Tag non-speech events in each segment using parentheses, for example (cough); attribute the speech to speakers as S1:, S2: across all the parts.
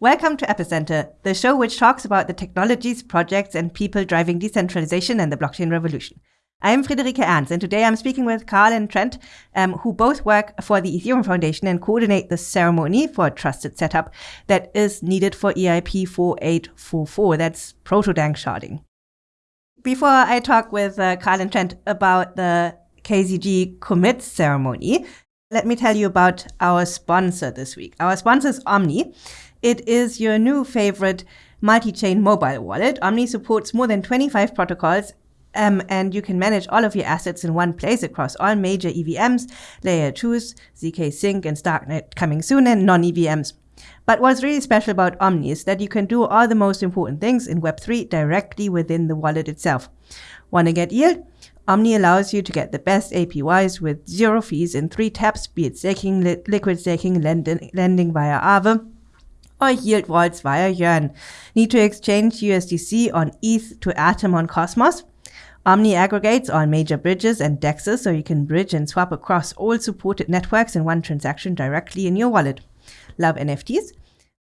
S1: Welcome to Epicenter, the show which talks about the technologies, projects, and people driving decentralization and the blockchain revolution. I'm Friederike Ernst, and today I'm speaking with Carl and Trent, um, who both work for the Ethereum Foundation and coordinate the ceremony for a trusted setup that is needed for EIP 4844. That's proto danksharding. Before I talk with uh, Carl and Trent about the KZG commit ceremony, let me tell you about our sponsor this week. Our sponsor is Omni. It is your new favorite multi-chain mobile wallet. Omni supports more than 25 protocols um, and you can manage all of your assets in one place across all major EVMs, layer 2s, ZK Sync and Starknet coming soon, and non-EVMs. But what's really special about Omni is that you can do all the most important things in Web3 directly within the wallet itself. Want to get yield? Omni allows you to get the best APYs with zero fees in three taps, be it staking, li liquid staking, lending, lending via Aave, or yield vaults via Yearn. Need to exchange USDC on ETH to Atom on Cosmos? Omni aggregates on major bridges and dexes so you can bridge and swap across all supported networks in one transaction directly in your wallet. Love NFTs?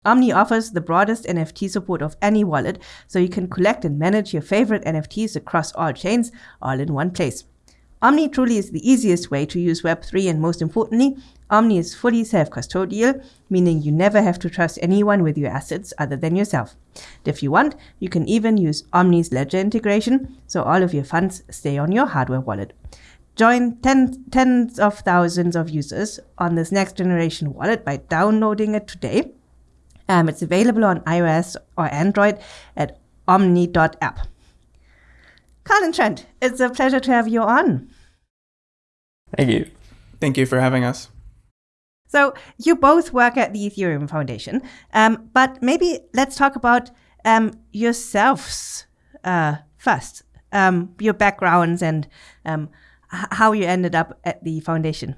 S1: Omni offers the broadest NFT support of any wallet, so you can collect and manage your favorite NFTs across all chains, all in one place. Omni truly is the easiest way to use Web3 and most importantly, Omni is fully self-custodial, meaning you never have to trust anyone with your assets other than yourself. If you want, you can even use Omni's ledger integration, so all of your funds stay on your hardware wallet. Join ten, tens of thousands of users on this next generation wallet by downloading it today. Um, it's available on iOS or Android at omni.app. Carl and Trent, it's a pleasure to have you on.
S2: Thank you.
S3: Thank you for having us.
S1: So you both work at the Ethereum Foundation, um, but maybe let's talk about um, yourselves uh, first, um, your backgrounds and um, how you ended up at the foundation.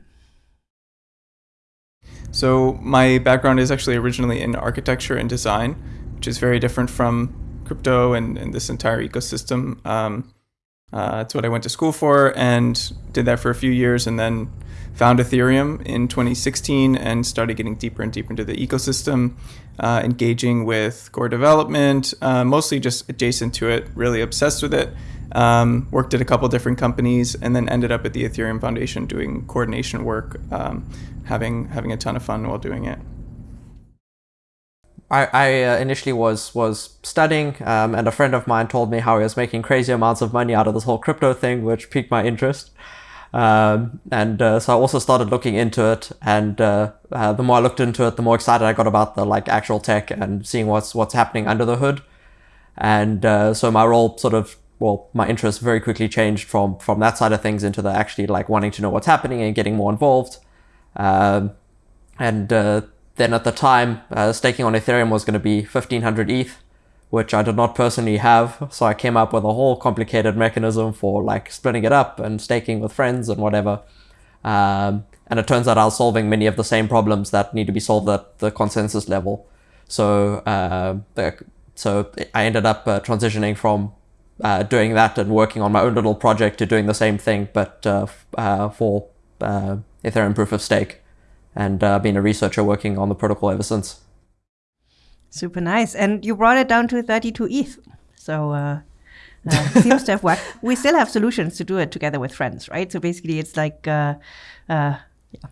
S3: So my background is actually originally in architecture and design, which is very different from crypto and, and this entire ecosystem. Um, uh, that's what I went to school for and did that for a few years and then found Ethereum in 2016 and started getting deeper and deeper into the ecosystem, uh, engaging with core development, uh, mostly just adjacent to it, really obsessed with it. Um, worked at a couple different companies and then ended up at the Ethereum Foundation doing coordination work, um, having having a ton of fun while doing it.
S2: I, I uh, initially was was studying, um, and a friend of mine told me how he was making crazy amounts of money out of this whole crypto thing, which piqued my interest. Um, and uh, so I also started looking into it, and uh, uh, the more I looked into it, the more excited I got about the like actual tech and seeing what's what's happening under the hood. And uh, so my role sort of, well, my interest very quickly changed from from that side of things into the actually like wanting to know what's happening and getting more involved. Um, and uh, then at the time, uh, staking on Ethereum was going to be 1500 ETH which I did not personally have. So I came up with a whole complicated mechanism for like splitting it up and staking with friends and whatever. Um, and it turns out I was solving many of the same problems that need to be solved at the consensus level. So, uh, so I ended up uh, transitioning from uh, doing that and working on my own little project to doing the same thing, but uh, uh, for uh, Ethereum proof of stake, and being a researcher working on the protocol ever since.
S1: Super nice. And you brought it down to 32 ETH. So uh, uh, seems to have worked. We still have solutions to do it together with friends, right? So basically, it's like, uh, uh, yeah.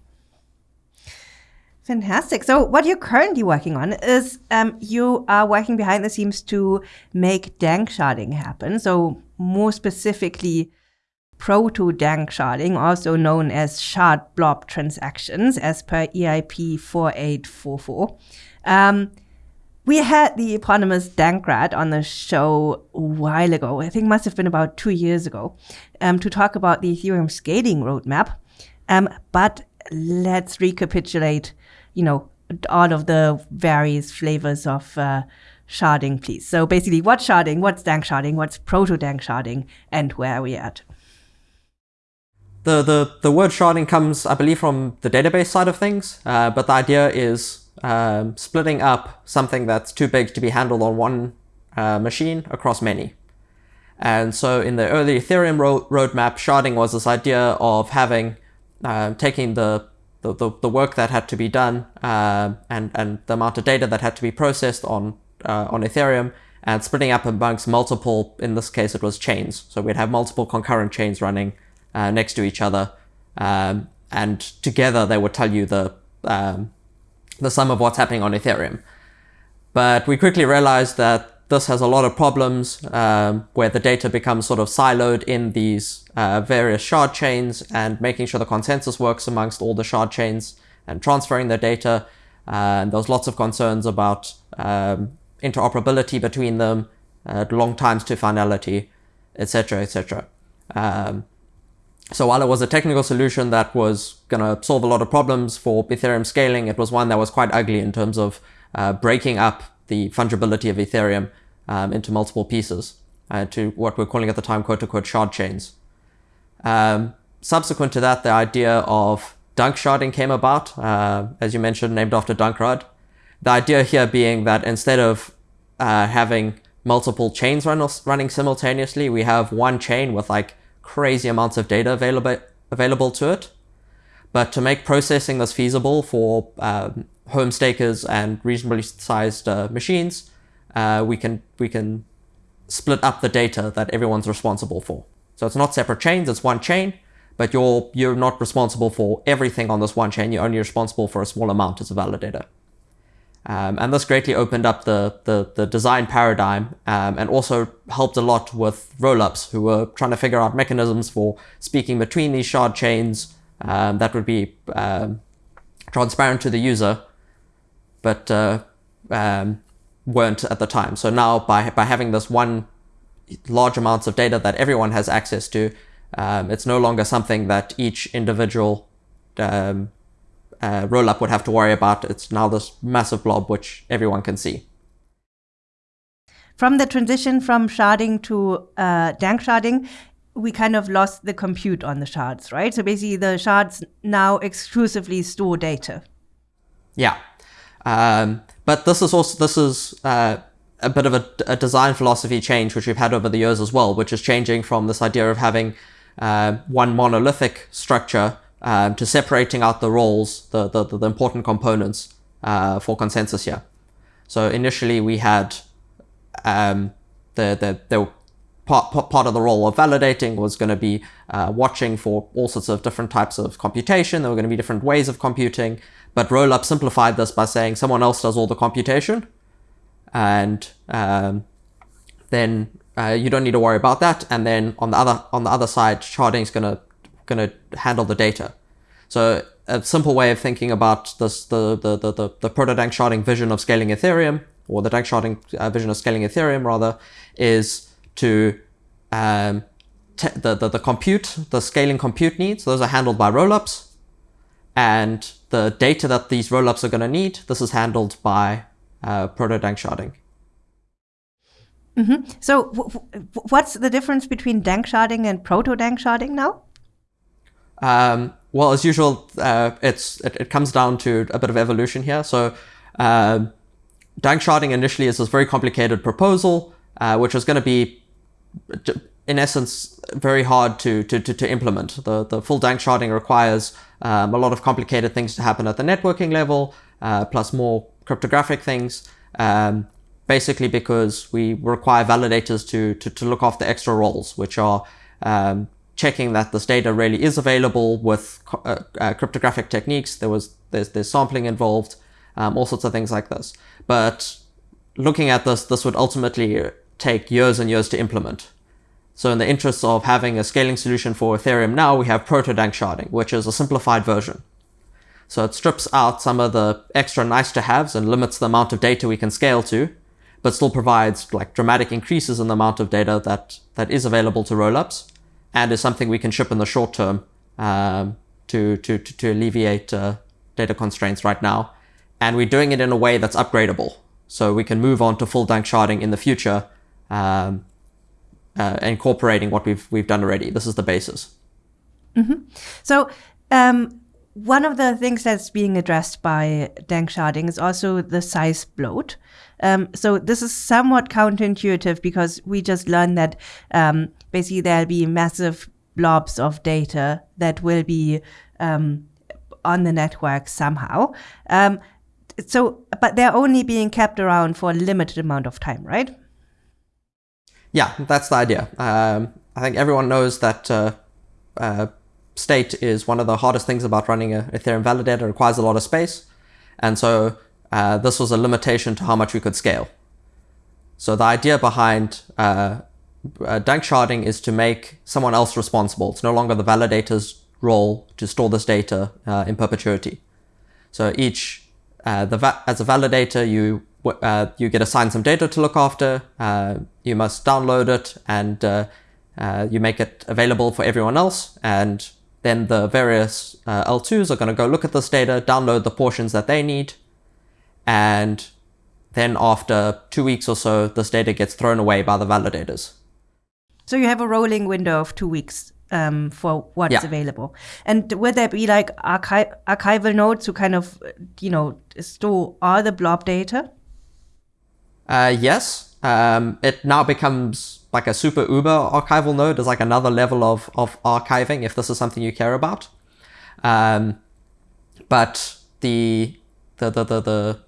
S1: Fantastic. So what you're currently working on is um, you are working behind the scenes to make danksharding happen. So more specifically, proto danksharding, also known as shard blob transactions, as per EIP 4844. Um, we had the eponymous Dankrad on the show a while ago. I think must have been about two years ago, um, to talk about the Ethereum scaling roadmap. Um, but let's recapitulate, you know, all of the various flavors of uh, sharding, please. So basically, what's sharding, what's dank sharding, what's proto dank sharding, and where are we at?
S2: The, the, the word sharding comes, I believe, from the database side of things, uh, but the idea is um, splitting up something that's too big to be handled on one uh, machine across many. And so in the early Ethereum ro roadmap, sharding was this idea of having, uh, taking the the, the, work that had to be done uh, and, and the amount of data that had to be processed on, uh, on Ethereum and splitting up amongst multiple, in this case, it was chains. So we'd have multiple concurrent chains running uh, next to each other. Um, and together they would tell you the, um, the sum of what's happening on Ethereum. But we quickly realized that this has a lot of problems um, where the data becomes sort of siloed in these uh, various shard chains and making sure the consensus works amongst all the shard chains and transferring the data. Uh, and there's lots of concerns about um, interoperability between them, uh, long times to finality, etc., etc. Um, so while it was a technical solution that was going to solve a lot of problems for Ethereum scaling, it was one that was quite ugly in terms of uh, breaking up the fungibility of Ethereum um, into multiple pieces uh, to what we're calling at the time quote unquote shard chains. Um, subsequent to that, the idea of danksharding came about, uh, as you mentioned, named after Dankrad. The idea here being that instead of uh, having multiple chains run, running simultaneously, we have one chain with like crazy amounts of data available available to it. But to make processing this feasible for um, home stakers and reasonably sized uh, machines, uh, we can we can split up the data that everyone's responsible for. So it's not separate chains; it's one chain. But you're you're not responsible for everything on this one chain. You're only responsible for a small amount as a validator. Um, and this greatly opened up the, the, the design paradigm um, and also helped a lot with rollups who were trying to figure out mechanisms for speaking between these shard chains um, that would be um, transparent to the user, but uh, um, weren't at the time. So now by, by having this one large amounts of data that everyone has access to, um, it's no longer something that each individual uh, rollup would have to worry about. It's now this massive blob which everyone can see.
S1: From the transition from sharding to uh, danksharding, we kind of lost the compute on the shards, right? So basically, the shards now exclusively store data.
S2: Yeah. Um, but this is also this is uh, a bit of a, a, design philosophy change which we've had over the years as well, which is changing from this idea of having uh, one monolithic structure um, to separating out the roles, the the, the important components uh, for consensus here. So initially we had um, the the the part, part of the role of validating was going to be uh, watching for all sorts of different types of computation. There were going to be different ways of computing. But Rollup simplified this by saying someone else does all the computation, and um, then uh, you don't need to worry about that. And then on the other on the other side, sharding is gonna gonna handle the data. So a simple way of thinking about this the the the the, the proto danksharding vision of scaling Ethereum, or the danksharding uh, vision of scaling Ethereum rather, is to um, the, the the compute the scaling compute needs. Those are handled by rollups and the data that these rollups are going to need, this is handled by uh, proto-danksharding.
S1: Mm -hmm. So what's the difference between danksharding and proto-danksharding now?
S2: Um, well, as usual, uh, it's it, it, comes down to a bit of evolution here. So uh, danksharding initially is this very complicated proposal, uh, which is going to be in essence, very hard to, to, to, to implement. The, the full danksharding requires um, a lot of complicated things to happen at the networking level, uh, plus more cryptographic things, um, basically because we require validators to, to, to look after the extra roles, which are um, checking that this data really is available with uh, uh, cryptographic techniques. There was there's, there's sampling involved, um, all sorts of things like this. But looking at this, this would ultimately take years and years to implement. So in the interest of having a scaling solution for Ethereum now, we have proto-danksharding, which is a simplified version. So it strips out some of the extra nice to haves and limits the amount of data we can scale to, but still provides like dramatic increases in the amount of data that, that is available to rollups and is something we can ship in the short term um, to, to, to, to, alleviate uh, data constraints right now. And we're doing it in a way that's upgradable. So we can move on to full Dank sharding in the future um, uh, incorporating what we've we've done already. This is the basis.
S1: Mm-hmm. So. Um, one of the things that's being addressed by dank sharding is also the size bloat. Um, so this is somewhat counterintuitive because we just learned that um, basically there'll be massive blobs of data that will be um, on the network somehow. Um, so, but they're only being kept around for a limited amount of time, right?
S2: Yeah, that's the idea. Um, I think everyone knows that uh, uh, state is one of the hardest things about running a Ethereum validator. It requires a lot of space. And so uh, this was a limitation to how much we could scale. So the idea behind uh, uh, danksharding is to make someone else responsible. It's no longer the validator's role to store this data uh, in perpetuity. So each, uh, the as a validator, you uh, you get assigned some data to look after. You must download it and you make it available for everyone else. And then the various L2s are going to go look at this data, download the portions that they need, and then after two weeks or so, this data gets thrown away by the validators.
S1: So you have a rolling window of two weeks um, for what's yeah. available. And would there be like archi- archival nodes to kind of, you know, store all the blob data?
S2: Uh, yes. Um, it now becomes like a super uber archival node is like another level of, of archiving if this is something you care about. Um, but the, the, the, the, the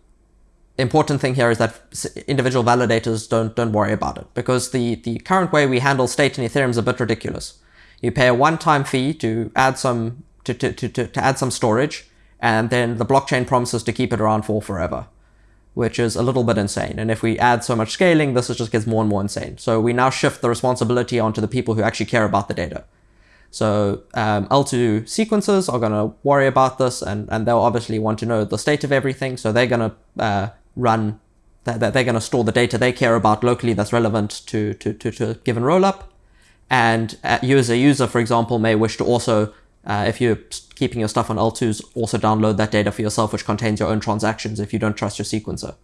S2: important thing here is that individual validators don't don't worry about it because the the current way we handle state in Ethereum is a bit ridiculous. You pay a one-time fee to add some to, to, to, to add some storage, and then the blockchain promises to keep it around for forever, which is a little bit insane. And if we add so much scaling, this just gets more and more insane. So we now shift the responsibility onto the people who actually care about the data. So um, L2 sequencers are going to worry about this, and, and they'll obviously want to know the state of everything. So they're going to uh, run that, they're going to store the data they care about locally that's relevant to, to, to, to a given rollup. And uh, you as a user, for example, may wish to also, uh, if you're keeping your stuff on L2s, also download that data for yourself, which contains your own transactions if you don't trust your sequencer.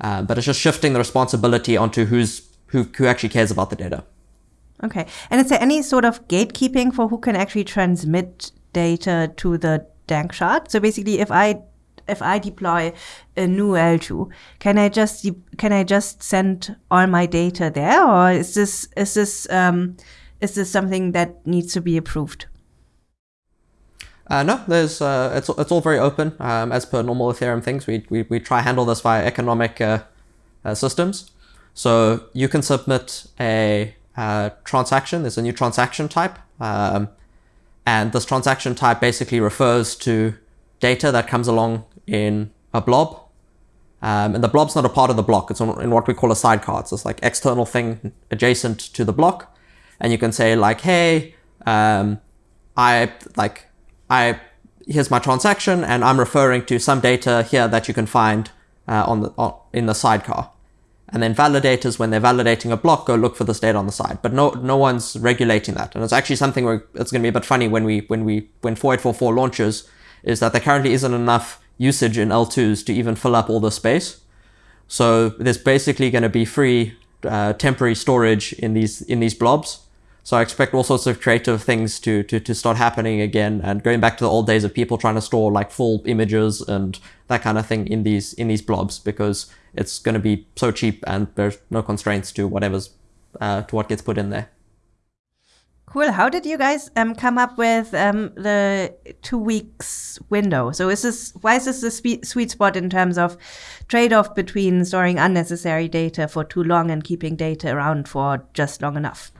S2: Uh, but it's just shifting the responsibility onto who's who, who actually cares about the data.
S1: Okay. And is there any sort of gatekeeping for who can actually transmit data to the Dankshard? So basically, if I if I deploy a new L2, can I just can I just send all my data there, or is this is this um, is this something that needs to be approved?
S2: Uh, no, there's uh, it's it's all very open um, as per normal Ethereum things. We we we try handle this via economic uh, uh systems. So you can submit a uh, transaction. There's a new transaction type, um, and this transaction type basically refers to data that comes along in a blob. Um, and the blob's not a part of the block. It's in what we call a sidecar. It's this like external thing adjacent to the block. And you can say like, hey, um, I like, I, here's my transaction and I'm referring to some data here that you can find uh, on the, on, in the sidecar. And then validators, when they're validating a block, go look for this data on the side. But no, no one's regulating that. And it's actually something where it's going to be a bit funny when we, when we, when 4844 launches, is that there currently isn't enough usage in L2s to even fill up all the space. So there's basically going to be free uh, temporary storage in these in these blobs. So I expect all sorts of creative things to, to, to start happening again and going back to the old days of people trying to store like full images and that kind of thing in these in these blobs because it's going to be so cheap and there's no constraints to whatever's uh, to what gets put in there.
S1: Cool. How did you guys um, come up with um, the two weeks window? So is this why is this the sweet spot in terms of trade-off between storing unnecessary data for too long and keeping data around for just long enough?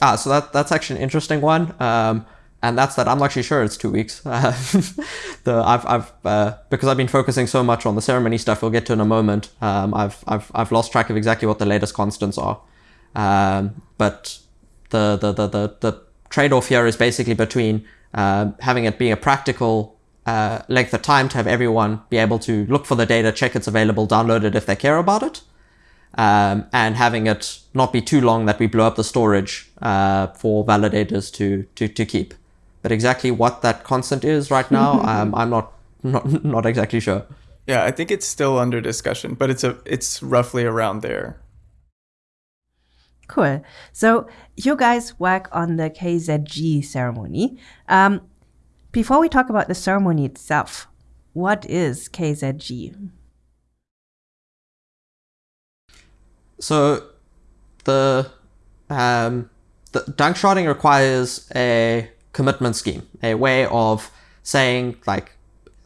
S2: Ah, so that that's actually an interesting one. Um, and that's that. I'm actually sure it's two weeks. (laughs) The I've I've uh, because I've been focusing so much on the ceremony stuff. We'll get to in a moment. Um, I've I've I've lost track of exactly what the latest constants are. Um, but the the the the, the trade-off here is basically between uh, having it being a practical uh, length of time to have everyone be able to look for the data, check it's available, download it if they care about it, um, and having it not be too long that we blow up the storage uh, for validators to, to, to keep. But exactly what that constant is right now, (laughs) um, I'm not, not not exactly sure.
S3: Yeah, I think it's still under discussion, but it's a it's roughly around there.
S1: Cool. So you guys work on the KZG ceremony. Um, before we talk about the ceremony itself, what is KZG?
S2: So the um, the danksharding requires a commitment scheme, a way of saying like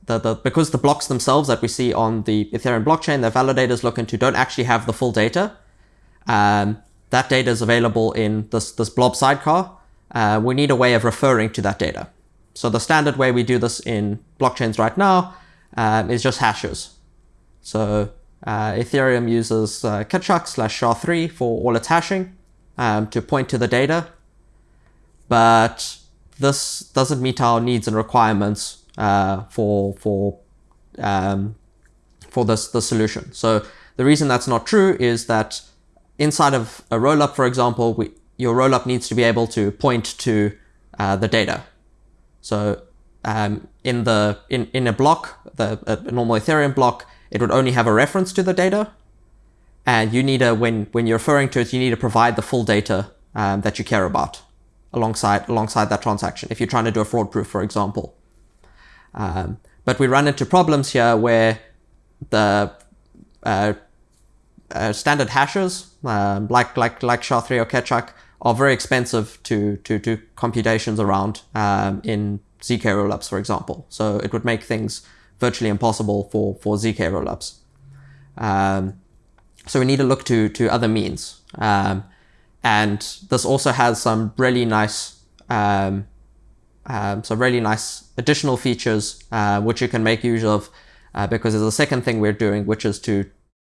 S2: the, the because the blocks themselves that we see on the Ethereum blockchain, the validators look into don't actually have the full data. Um, that data is available in this this blob sidecar. Uh, we need a way of referring to that data. So the standard way we do this in blockchains right now um, is just hashes. So uh, Ethereum uses uh, slash SHA-3 for all its hashing um, to point to the data. But this doesn't meet our needs and requirements uh, for for um, for this the solution. So the reason that's not true is that inside of a rollup, for example, we, your rollup needs to be able to point to uh, the data. So um, in the in in a block, the a normal Ethereum block, it would only have a reference to the data, and you need a when when you're referring to it, you need to provide the full data um, that you care about alongside alongside that transaction. If you're trying to do a fraud proof, for example. Um, but we run into problems here where the uh, uh, standard hashes, um, like like like SHA-3 or Keccak, are very expensive to to do computations around um, in zk rollups, for example. So it would make things virtually impossible for for zk rollups. Um, so we need to look to to other means, um, and this also has some really nice um, um, so really nice additional features uh, which you can make use of uh, because there's a second thing we're doing, which is to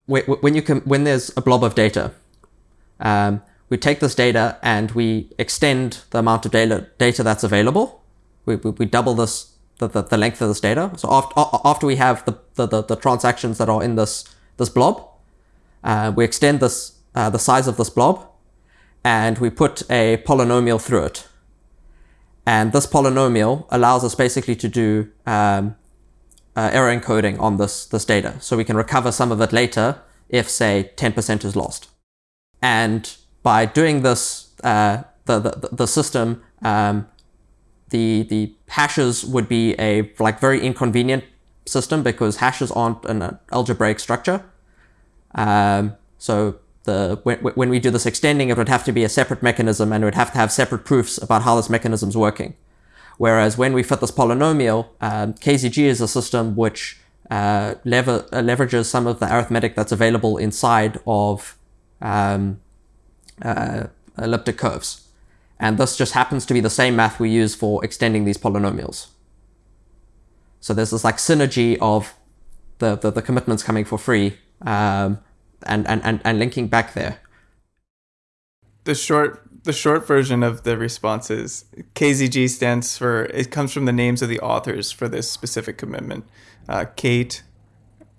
S2: when you can when there's a blob of data, um, we take this data and we extend the amount of data data that's available. We, we, we double this the, the, the, length of this data. So after after we have the, the, the, the transactions that are in this this blob, uh, we extend this uh, the size of this blob, and we put a polynomial through it. And this polynomial allows us basically to do um, uh, error encoding on this, this data. So we can recover some of it later if, say, 10% is lost. And by doing this, uh, the, the, the system, um, the, the hashes would be a like very inconvenient system because hashes aren't an algebraic structure. Um, so the when, when we do this extending, it would have to be a separate mechanism and it would have to have separate proofs about how this mechanism is working. Whereas when we fit this polynomial, um, KZG is a system which uh, lever uh, leverages some of the arithmetic that's available inside of um, uh, elliptic curves. And this just happens to be the same math we use for extending these polynomials. So there's this like synergy of the, the, the commitments coming for free um, and, and, and, and linking back there.
S3: The short the short version of the response is KZG stands for it comes from the names of the authors for this specific commitment. Uh, Kate,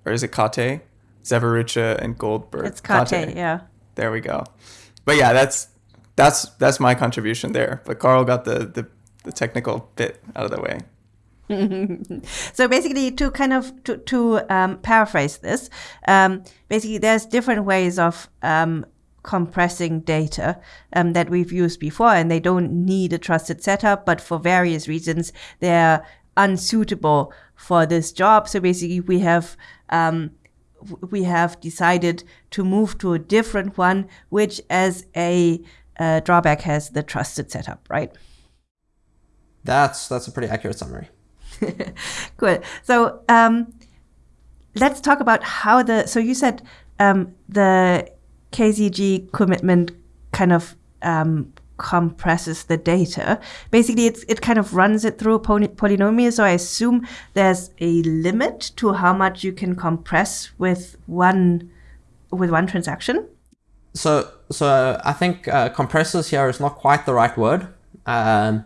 S3: or is it Kate? Zaverucha and Goldberg.
S1: It's Kate, Kate, yeah.
S3: There we go. But yeah, that's that's that's my contribution there. But Carl got the the, the technical bit out of the way. (laughs)
S1: so basically, to kind of to, to um, paraphrase this, um, basically there's different ways of um, compressing data um, that we've used before, and they don't need a trusted setup, but for various reasons they're unsuitable for this job. So basically, we have um, we have decided to move to a different one, which as a uh, drawback has the trusted setup, right?
S2: That's that's a pretty accurate summary. (laughs)
S1: cool. So um, let's talk about how the. So you said um, the KZG commitment kind of um, compresses the data. Basically, it kind of runs it through a poly polynomial. So I assume there's a limit to how much you can compress with one with one transaction.
S2: So, so I think uh, compressors here is not quite the right word. Um,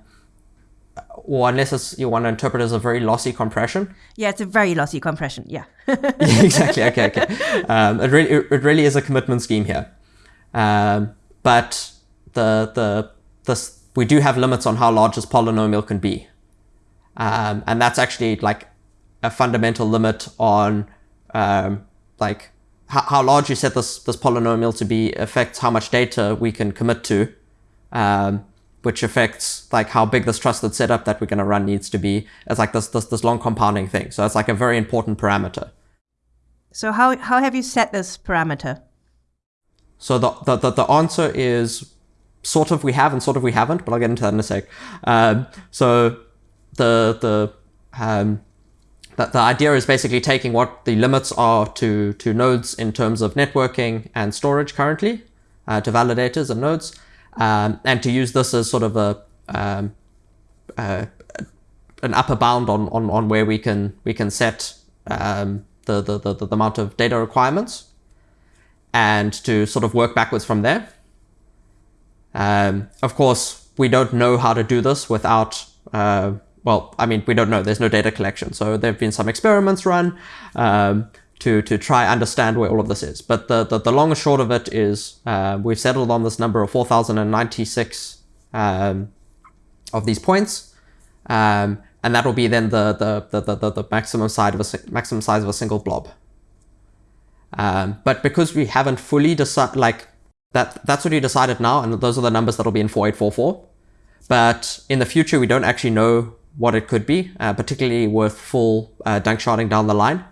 S2: or unless you want to interpret it as a very lossy compression.
S1: Yeah, it's a very lossy compression. Yeah. (laughs)
S2: yeah exactly. Okay. Okay. Um, it really, it really is a commitment scheme here, um, but the the this we do have limits on how large this polynomial can be, um, and that's actually like a fundamental limit on um, like how, how large you set this this polynomial to be affects how much data we can commit to. Um, which affects like how big this trusted setup that we're going to run needs to be. It's like this, this, this long compounding thing. So it's like a very important parameter.
S1: So how, how have you set this parameter?
S2: So the, the, the, the answer is sort of we have and sort of we haven't, but I'll get into that in a sec. Um, so the the um, the, the idea is basically taking what the limits are to to nodes in terms of networking and storage currently uh, to validators and nodes, um, and to use this as sort of a um, uh, an upper bound on, on on where we can we can set um, the, the, the the amount of data requirements, and to sort of work backwards from there. Um, of course, we don't know how to do this without, uh, well, I mean, we don't know. There's no data collection. So there have been some experiments run um, to, to try understand where all of this is. But the, the, the long and short of it is uh, we've settled on this number of 4,096 um, of these points. Um, and that will be then the, the, the, the, the maximum, size of a, maximum size of a single blob. Um, but because we haven't fully decided, like that that's what we decided now, and those are the numbers that'll be in 4844. But in the future, we don't actually know what it could be, uh, particularly with full uh, danksharding down the line.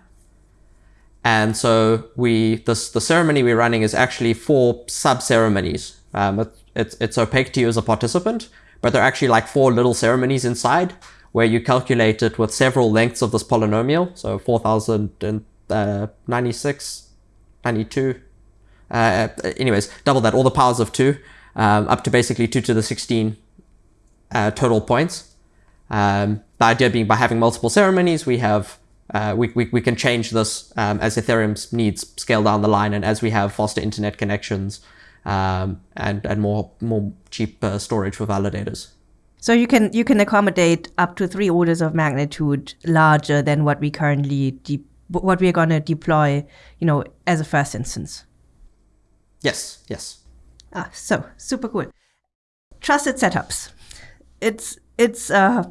S2: And so we this the ceremony we're running is actually four sub ceremonies. Um, it, it's it's opaque to you as a participant, but they're actually like four little ceremonies inside where you calculate it with several lengths of this polynomial. So 4096, uh, 92, uh, anyways, double that, all the powers of 2, um, up to basically 2 to the 16 uh, total points. Um, the idea being by having multiple ceremonies, we have uh, we, we, we can change this um, as Ethereum's needs scale down the line and as we have faster internet connections um, and, and more more cheap uh, storage for validators.
S1: So you can you can accommodate up to three orders of magnitude larger than what we currently what we are going to deploy, you know, as a first instance.
S2: Yes, yes.
S1: Ah, so super cool. Trusted setups. It's it's uh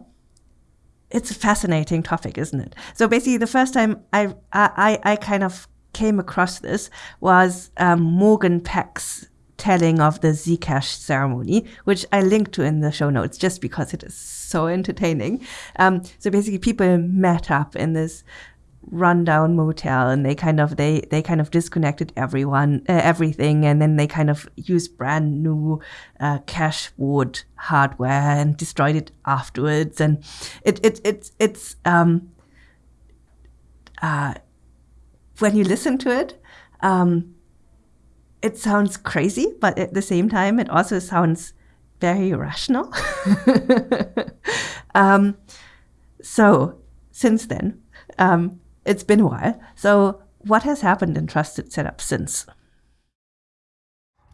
S1: it's a fascinating topic, isn't it? So basically, the first time I I I kind of came across this was um, Morgan Peck's telling of the Zcash ceremony, which I link to in the show notes just because it is so entertaining. Um, so basically, people met up in this rundown motel and they kind of they they kind of disconnected everyone uh, everything and then they kind of used brand new uh, cashboard hardware and destroyed it afterwards. And it it it's it's um uh when you listen to it um it sounds crazy but at the same time it also sounds very rational. (laughs) Um so since then um it's been a while. So, what has happened in Trusted Setup since?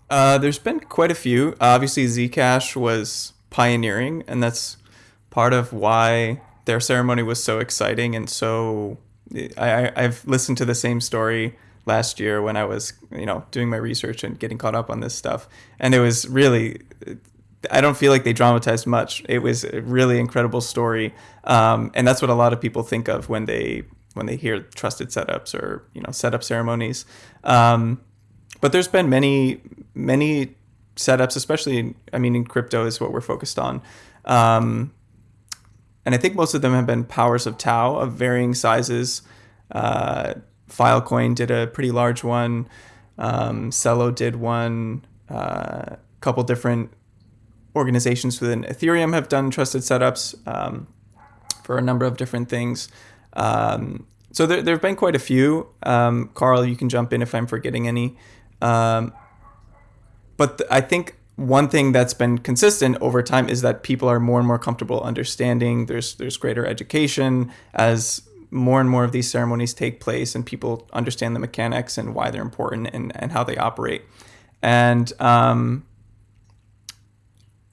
S3: Uh, there's been quite a few. Obviously, Zcash was pioneering, and that's part of why their ceremony was so exciting and so. I, I've listened to the same story last year when I was, you know, doing my research and getting caught up on this stuff, and it was really. I don't feel like they dramatized much. It was a really incredible story, um, and that's what a lot of people think of when they when they hear trusted setups or you know setup ceremonies. Um, but there's been many many setups, especially I mean in crypto is what we're focused on. Um, and I think most of them have been powers of tau of varying sizes. Uh, Filecoin did a pretty large one. Um, Celo did one. A uh, couple different organizations within Ethereum have done trusted setups um, for a number of different things. Um, so there, there have been quite a few. Um, Carl, you can jump in if I'm forgetting any. Um, but th- I think one thing that's been consistent over time is that people are more and more comfortable understanding. There's there's greater education as more and more of these ceremonies take place, and people understand the mechanics and why they're important and, and how they operate. And um,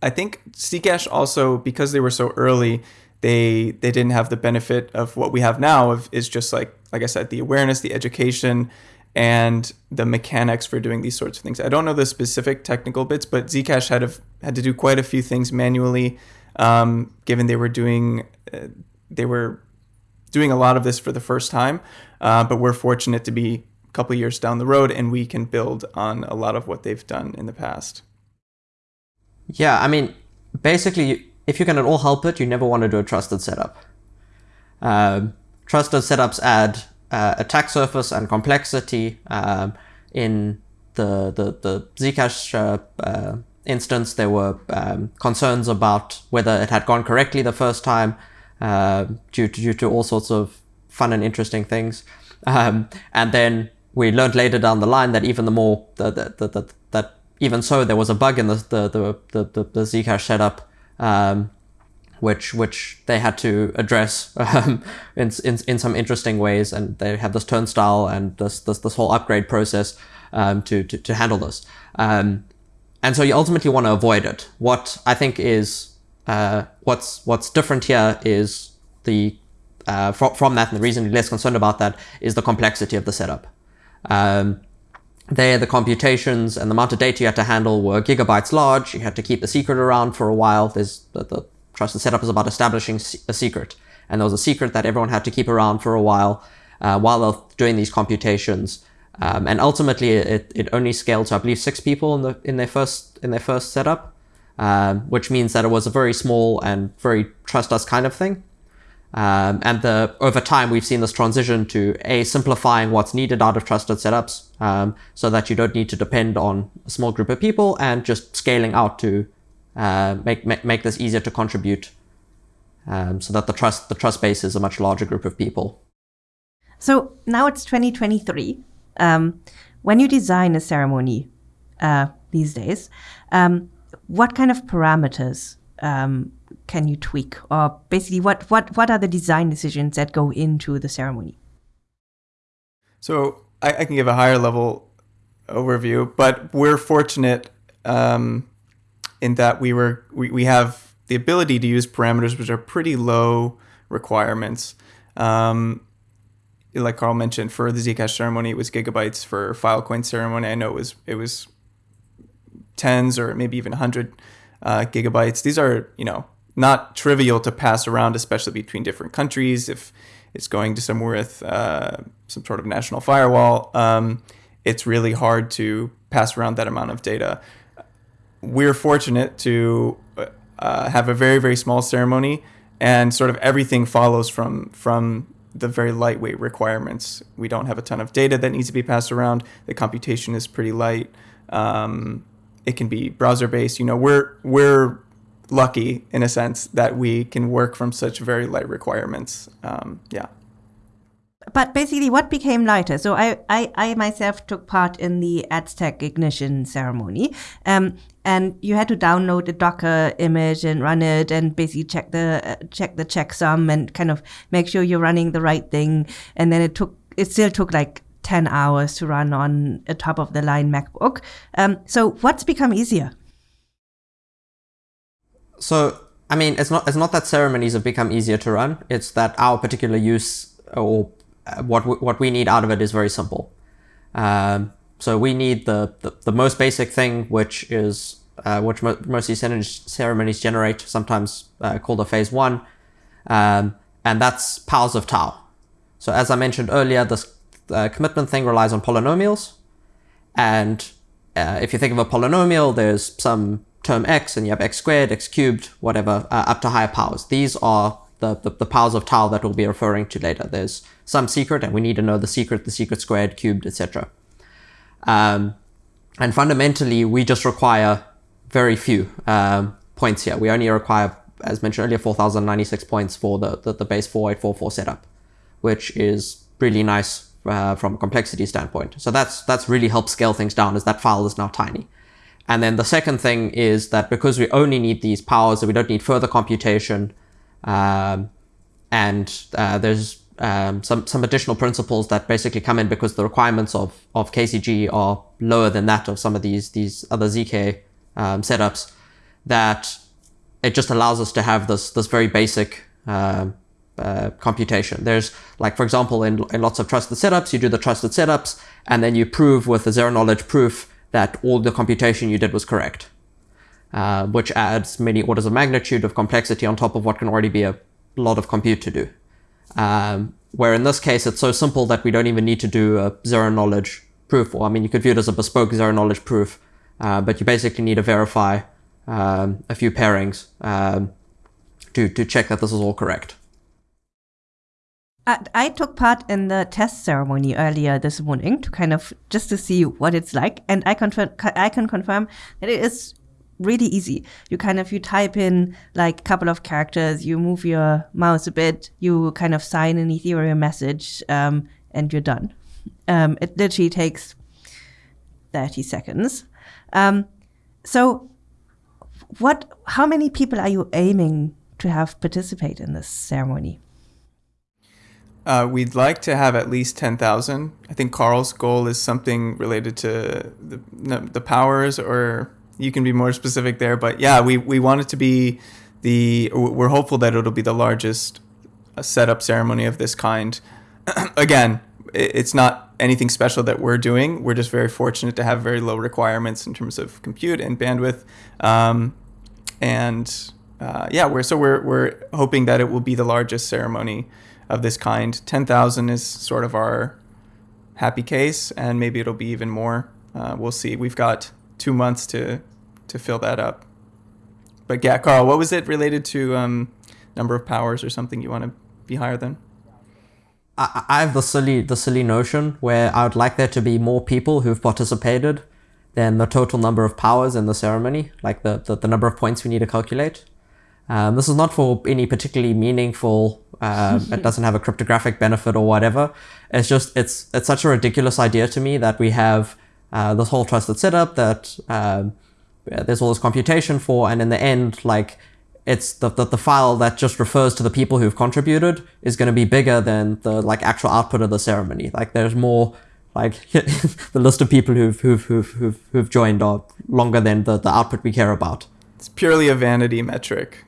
S3: I think Zcash also, because they were so early, they they didn't have the benefit of what we have now of is just like like I said the awareness the education and the mechanics for doing these sorts of things. I don't know the specific technical bits, but Zcash had a, had to do quite a few things manually, um, given they were doing uh, they were doing a lot of this for the first time. Uh, but we're fortunate to be a couple years down the road, and we can build on a lot of what they've done in the past.
S2: Yeah, I mean, basically, if you can at all help it, you never want to do a trusted setup. Uh, trusted setups add uh, attack surface and complexity um, in the the the Zcash uh, uh instance, there were um, concerns about whether it had gone correctly the first time uh, due, to, due to all sorts of fun and interesting things. Um, and then we learned later down the line that even the more the, the, the, that even so there was a bug in the the the, the, the Zcash setup um, which which they had to address (laughs) um, in, in in some interesting ways. And they have this turnstile and this this, this whole upgrade process um, to, to to handle this. Um, and so you ultimately want to avoid it. What I think is uh, what's what's different here is the uh, from, from that and the reason we're less concerned about that is the complexity of the setup. Um, there, the computations and the amount of data you had to handle were gigabytes large. You had to keep the secret around for a while. There's the, the trusted setup is about establishing a secret, and there was a secret that everyone had to keep around for a while uh, while they're doing these computations. Um, and ultimately, it, it only scaled to I believe six people in the in their first in their first setup, um, which means that it was a very small and very trust us kind of thing. Um, and the, over time, we've seen this transition to a simplifying what's needed out of trusted setups, um, so that you don't need to depend on a small group of people, and just scaling out to uh, make, make make this easier to contribute, um, so that the trust the trust base is a much larger group of people.
S1: So now it's 2023. Um, when you design a ceremony uh, these days, um, what kind of parameters um, can you tweak or basically what what what are the design decisions that go into the ceremony
S3: so i, I can give a higher level overview but we're fortunate um, in that we were we, we have the ability to use parameters which are pretty low requirements um, like Carl mentioned, for the Zcash ceremony, it was gigabytes. For Filecoin ceremony, I know it was it was tens or maybe even hundred uh, gigabytes. These are you know not trivial to pass around, especially between different countries. If it's going to somewhere with uh, some sort of national firewall, um, it's really hard to pass around that amount of data. We're fortunate to uh, have a very very small ceremony, and sort of everything follows from from the very lightweight requirements. We don't have a ton of data that needs to be passed around. The computation is pretty light. Um, it can be browser based. You know, we're we're lucky in a sense that we can work from such very light requirements. Um, yeah.
S1: But basically, what became lighter? So I, I, I myself took part in the Aztec ignition ceremony, um, and you had to download a Docker image and run it, and basically check the uh, check the checksum and kind of make sure you're running the right thing. And then it took it still took like 10 hours to run on a top of the line MacBook. Um, so what's become easier?
S2: So, I mean, it's not it's not that ceremonies have become easier to run. It's that our particular use or uh, what we, what we need out of it is very simple. Um, so we need the, the, the most basic thing, which is uh, which mo- most of these ceremonies generate, sometimes uh, called a phase one, um, and that's powers of tau. So as I mentioned earlier, this uh, commitment thing relies on polynomials, and uh, if you think of a polynomial, there's some term x and you have x squared, x cubed, whatever, uh, up to higher powers. These are the, the, the, powers of tau that we'll be referring to later. There's some secret and we need to know the secret, the secret squared, cubed, etc. Um, and fundamentally, we just require very few um, points here. We only require, as mentioned earlier, 4096 points for the, the, the base 4844 setup, which is really nice uh, from a complexity standpoint. So that's that's really helped scale things down as that file is now tiny. And then the second thing is that because we only need these powers, that we don't need further computation, um, and uh, there's um, some some additional principles that basically come in because the requirements of of KZG are lower than that of some of these these other zk um, setups. That it just allows us to have this this very basic uh, uh, computation. There's like, for example, in, in lots of trusted setups, you do the trusted setups and then you prove with a zero knowledge proof that all the computation you did was correct, uh, which adds many orders of magnitude of complexity on top of what can already be a lot of compute to do. Um, where in this case, it's so simple that we don't even need to do a zero knowledge proof. Or I mean, you could view it as a bespoke zero knowledge proof, uh, but you basically need to verify um, a few pairings um, to, to check that this is all correct.
S1: I took part in the test ceremony earlier this morning to kind of just to see what it's like, and I confirm I can confirm that it is really easy. You kind of you type in like a couple of characters, you move your mouse a bit, you kind of sign an Ethereum message, um, and you're done. Um, it literally takes thirty seconds. Um, so, what? How many people are you aiming to have participate in this ceremony?
S3: Uh, we'd like to have at least 10,000. I think Carl's goal is something related to the, the powers, or you can be more specific there. But yeah, we, we want it to be the, we're hopeful that it'll be the largest uh, setup ceremony of this kind. (clears throat) Again, it's not anything special that we're doing. We're just very fortunate to have very low requirements in terms of compute and bandwidth. Um, and uh, yeah, we're so we're we're hoping that it will be the largest ceremony of this kind. Ten thousand is sort of our happy case, and maybe it'll be even more. Uh, we'll see. We've got two months to to fill that up. But yeah, Carl, what was it related to um, number of powers or something you want to be higher than?
S2: I, I have the silly the silly notion where I would like there to be more people who've participated than the total number of powers in the ceremony, like the, the, the number of points we need to calculate. Um, this is not for any particularly meaningful. Uh, it doesn't have a cryptographic benefit or whatever. It's just it's it's such a ridiculous idea to me that we have uh, this whole trusted setup that um, there's all this computation for, and in the end, like it's the, the, the file that just refers to the people who've contributed is going to be bigger than the like actual output of the ceremony. Like there's more like (laughs) the list of people who've who've who've who've, who've joined are longer than the, the output we care about.
S3: It's purely a vanity metric.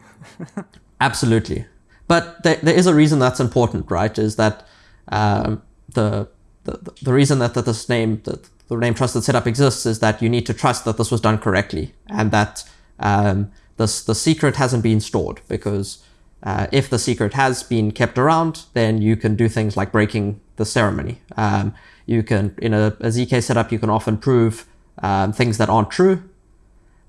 S3: (laughs)
S2: Absolutely. But there, there is a reason that's important, right? Is that um, the, the the reason that, that this name, the, the name trusted setup exists is that you need to trust that this was done correctly and that um, this, the secret hasn't been stored because uh, if the secret has been kept around, then you can do things like breaking the ceremony. Um, you can, in a, a, ZK setup, you can often prove um, things that aren't true.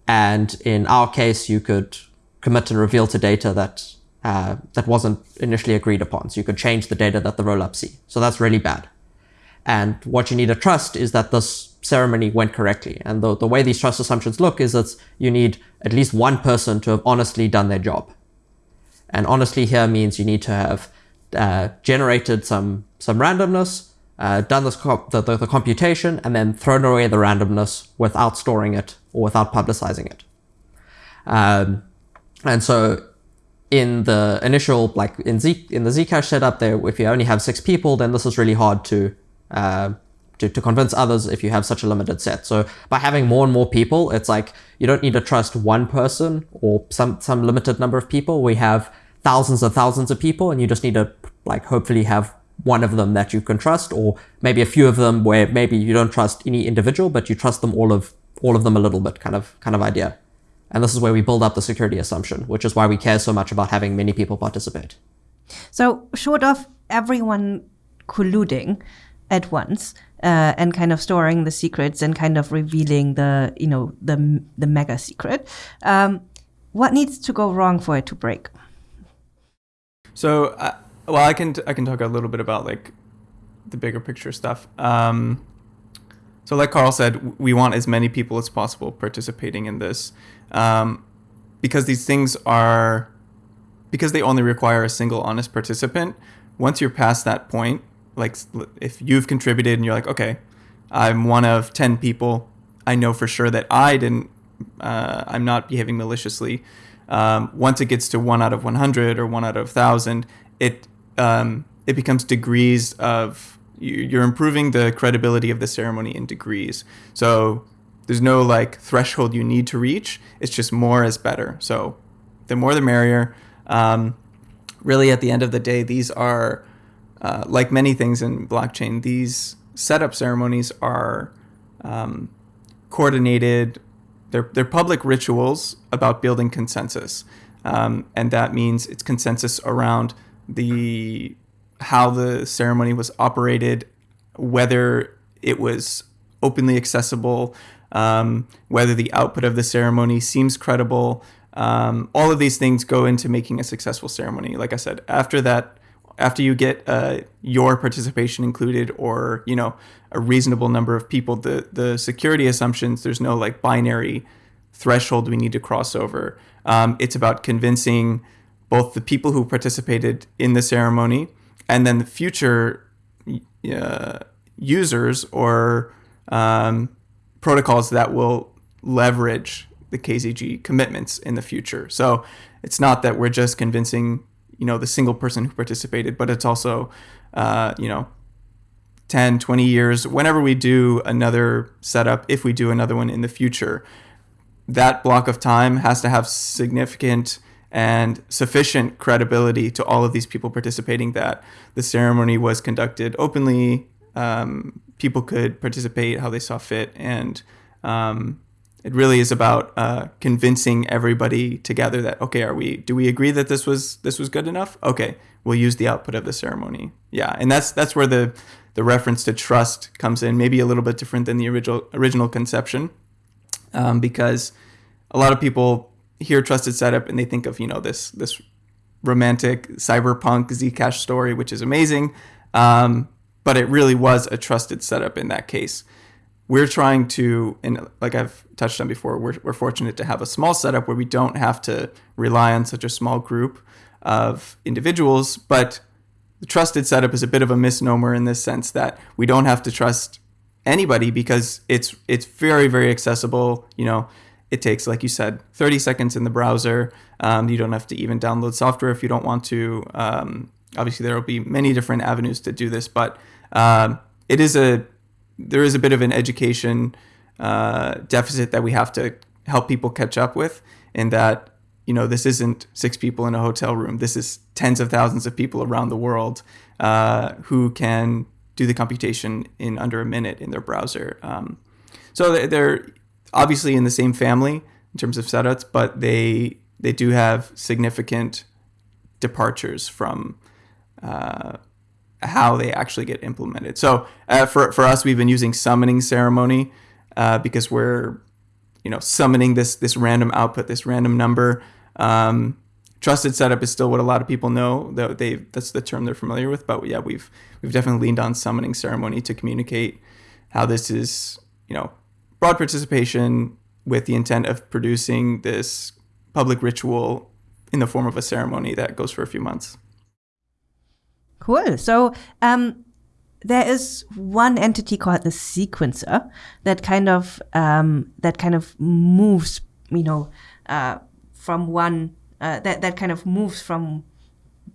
S2: And in our case, you could commit and reveal to data that uh, that wasn't initially agreed upon. So you could change the data that the rollup see. So that's really bad. And what you need to trust is that this ceremony went correctly. And the, the way these trust assumptions look is that you need at least one person to have honestly done their job. And honestly here means you need to have uh, generated some, some randomness, uh, done this the, the, the computation, and then thrown away the randomness without storing it or without publicizing it. Um, and so in the initial, like in Z in the Zcash setup there, if you only have six people, then this is really hard to, uh, to, to convince others if you have such a limited set. So by having more and more people, it's like you don't need to trust one person or some, some limited number of people. We have thousands and thousands of people and you just need to like hopefully have one of them that you can trust or maybe a few of them where maybe you don't trust any individual, but you trust them all of all of them a little bit kind of kind of idea. And this is where we build up the security assumption, which is why we care so much about having many people participate.
S1: So, short of everyone colluding at once uh, and kind of storing the secrets and kind of revealing the, you know, the the mega secret, um, what needs to go wrong for it to break?
S3: So, uh, well, I can I can talk a little bit about like the bigger picture stuff. Um, so, like Carl said, we want as many people as possible participating in this um, because these things are because they only require a single honest participant. Once you're past that point, like if you've contributed and you're like, okay, I'm one of ten people, I know for sure that I didn't. Uh, I'm not behaving maliciously. Um, once it gets to one out of 100 or one out of 1,000, it um, it becomes degrees of you're improving the credibility of the ceremony in degrees. So there's no like threshold you need to reach. It's just more is better. So the more the merrier. Um, really, at the end of the day, these are uh, like many things in blockchain. These setup ceremonies are um, coordinated. They're they're public rituals about building consensus, um, and that means it's consensus around the how the ceremony was operated, whether it was openly accessible, um, whether the output of the ceremony seems credible. Um, all of these things go into making a successful ceremony. Like I said, after that, after you get uh, your participation included, or you know a reasonable number of people, the the security assumptions there's no like binary threshold we need to cross over. Um, it's about convincing both the people who participated in the ceremony and then the future uh, users or um, protocols that will leverage the KZG commitments in the future. So it's not that we're just convincing you know the single person who participated, but it's also uh, you know 10, 20 years, whenever we do another setup, if we do another one in the future, that block of time has to have significant and sufficient credibility to all of these people participating that the ceremony was conducted openly. Um, people could participate how they saw fit, and um, it really is about uh, convincing everybody together that okay, are we? Do we agree that this was this was good enough? Okay, we'll use the output of the ceremony. Yeah, and that's that's where the the reference to trust comes in, maybe a little bit different than the original original conception, um, because a lot of people hear trusted setup and they think of you know this this romantic cyberpunk Zcash story, which is amazing, um, but it really was a trusted setup in that case. We're trying to, and like I've touched on before, we're, we're fortunate to have a small setup where we don't have to rely on such a small group of individuals, but the trusted setup is a bit of a misnomer in this sense that we don't have to trust anybody because it's it's very very accessible. You know, it takes like you said 30 seconds in the browser. Um, you don't have to even download software if you don't want to. Um, obviously, there will be many different avenues to do this, but um, it is a there is a bit of an education uh, deficit that we have to help people catch up with in that you know, this isn't six people in a hotel room. This is tens of thousands of people around the world uh, who can do the computation in under a minute in their browser. Um, so they're obviously in the same family in terms of setups, but they they do have significant departures from uh, how they actually get implemented. So uh, for for us, we've been using summoning ceremony uh, because we're you know summoning this this random output, this random number um, trusted setup is still what a lot of people know. That they that's the term they're familiar with. But yeah, we've we've definitely leaned on summoning ceremony to communicate how this is you know broad participation with the intent of producing this public ritual in the form of a ceremony that goes for a few months.
S1: Cool. So um, there is one entity called the sequencer that kind of um, that kind of moves, you know, uh, from one uh, that that kind of moves from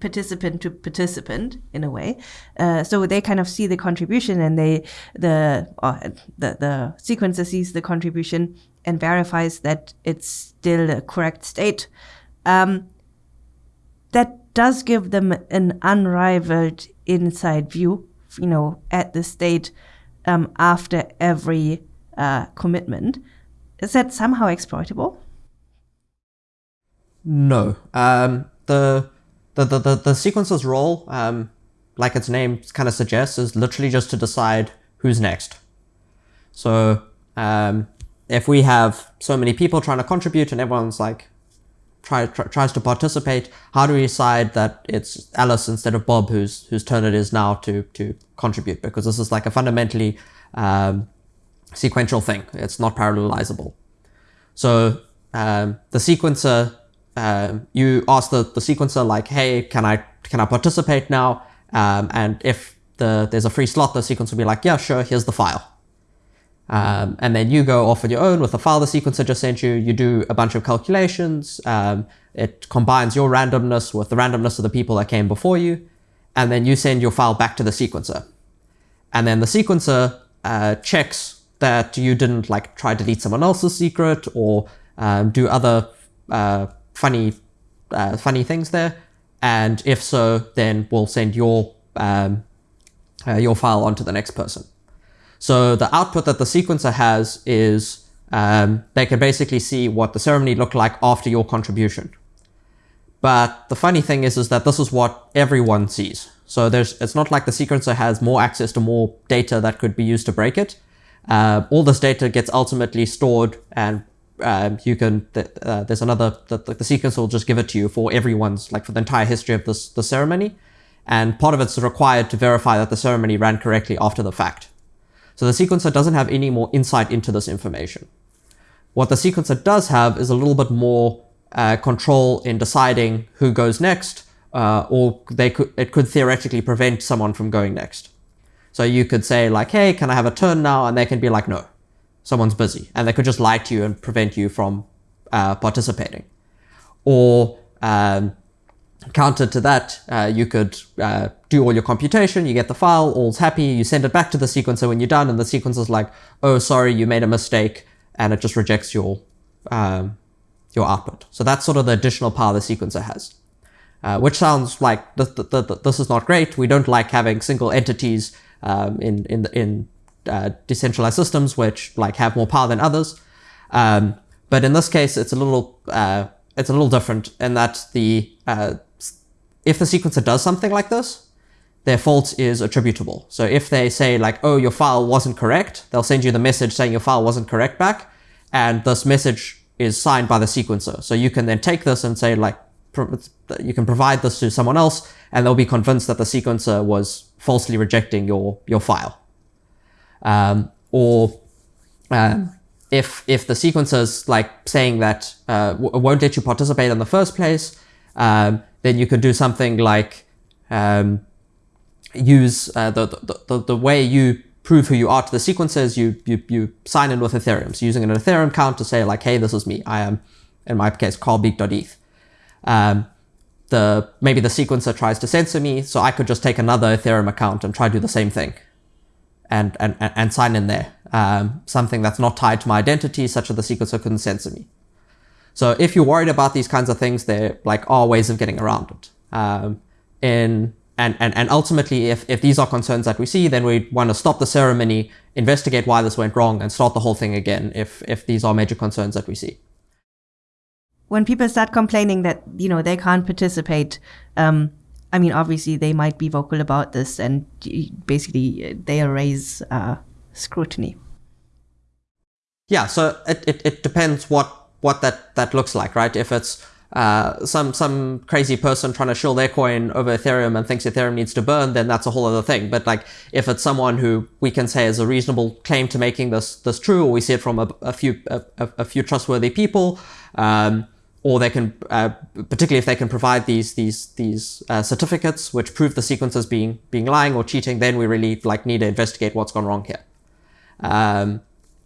S1: participant to participant in a way. Uh, so they kind of see the contribution and they the uh, the the sequencer sees the contribution and verifies that it's still a correct state. Um, that does give them an unrivaled inside view, you know, at the state um, after every uh, commitment. Is that somehow exploitable?
S2: No. Um, the, the, the, the, the sequencer's role, um, like its name kind of suggests, is literally just to decide who's next. So um, if we have so many people trying to contribute and everyone's like try, try, tries to participate, how do we decide that it's Alice instead of Bob whose whose turn it is now to to contribute? Because this is like a fundamentally um, sequential thing. It's not parallelizable. So um, the sequencer um, you ask the, the sequencer like, hey, can I can I participate now? Um, and if the there's a free slot, the sequencer will be like, yeah, sure, here's the file. Um, and then you go off on your own with the file the sequencer just sent you. You do a bunch of calculations. Um, it combines your randomness with the randomness of the people that came before you. And then you send your file back to the sequencer. And then the sequencer uh, checks that you didn't like try to delete someone else's secret or um, do other uh, funny, uh, funny things there. And if so, then we'll send your, um, uh, your file on to the next person. So the output that the sequencer has is um, they can basically see what the ceremony looked like after your contribution. But the funny thing is, is that this is what everyone sees. So there's, it's not like the sequencer has more access to more data that could be used to break it. Uh, all this data gets ultimately stored and um, you can uh, there's another the, the sequence will just give it to you for everyone's like for the entire history of this the ceremony and part of it's required to verify that the ceremony ran correctly after the fact so the sequencer doesn't have any more insight into this information What the sequencer does have is a little bit more uh, control in deciding who goes next, uh, or they could it could theoretically prevent someone from going next. So you could say like, "Hey, can I have a turn now?" and they can be like, "No, someone's busy," and they could just lie to you and prevent you from uh, participating. Or um, counter to that, uh, you could uh, do all your computation, you get the file, all's happy, you send it back to the sequencer when you're done, and the sequencer's like, "Oh, sorry, you made a mistake," and it just rejects your um, your output. So that's sort of the additional power the sequencer has. Uh, which sounds like th- th- th- this is not great. We don't like having single entities um, in in in uh, decentralized systems which like have more power than others. Um, but in this case, it's a little uh, it's a little different in that the uh, if the sequencer does something like this, their fault is attributable. So if they say like, oh, your file wasn't correct, they'll send you the message saying your file wasn't correct back, and this message is signed by the sequencer. So you can then take this and say like, you can provide this to someone else and they'll be convinced that the sequencer was falsely rejecting your, your file. Um, or um, if, if the sequencer's like saying that uh, won't let you participate in the first place, um, then you could do something like um, use uh, the, the, the, the way you prove who you are to the sequencers, you, you, you sign in with Ethereum. So using an Ethereum account to say like, hey, this is me. I am, in my case, carlbeek.eth. Um, the, maybe the sequencer tries to censor me, so I could just take another Ethereum account and try to do the same thing and, and, and sign in there. Um, something that's not tied to my identity, such that the sequencer couldn't censor me. So if you're worried about these kinds of things, there like are ways of getting around it. Um, in and, and, and ultimately, if, if these are concerns that we see, then we want to stop the ceremony, investigate why this went wrong, and start the whole thing again if, if these are major concerns that we see.
S1: When people start complaining that, you know, they can't participate, um, I mean, obviously they might be vocal about this and basically they raise uh, scrutiny.
S2: Yeah, so it, it, it depends what, what that, that looks like, right? If it's uh, some some crazy person trying to shill their coin over Ethereum and thinks Ethereum needs to burn, then that's a whole other thing. But like, if it's someone who we can say has a reasonable claim to making this this true, or we see it from a, a few a, a, few trustworthy people, um, or they can, uh, particularly if they can provide these these these uh, certificates which prove the sequences being being lying or cheating, then we really like need to investigate what's gone wrong here. Um,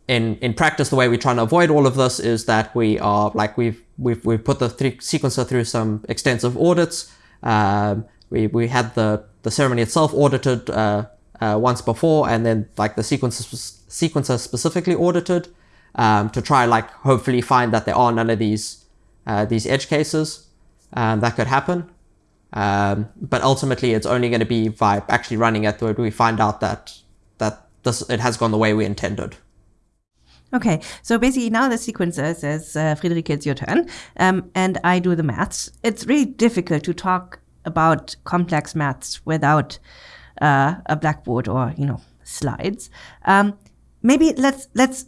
S2: in in practice, the way we're trying to avoid all of this is that we are like we've we've we've put the sequencer through some extensive audits. Um, we we had the the ceremony itself audited uh, uh, once before, and then like the sequencer sequencer specifically audited um, to try like hopefully find that there are none of these uh, these edge cases um, that could happen. Um, but ultimately, it's only going to be by actually running it where we find out that that this it has gone the way we intended.
S1: Okay, so basically now the sequencer says, uh, Friederike, it's your turn, um, and I do the maths. It's really difficult to talk about complex maths without uh, a blackboard or you know slides. Um, maybe let's let's.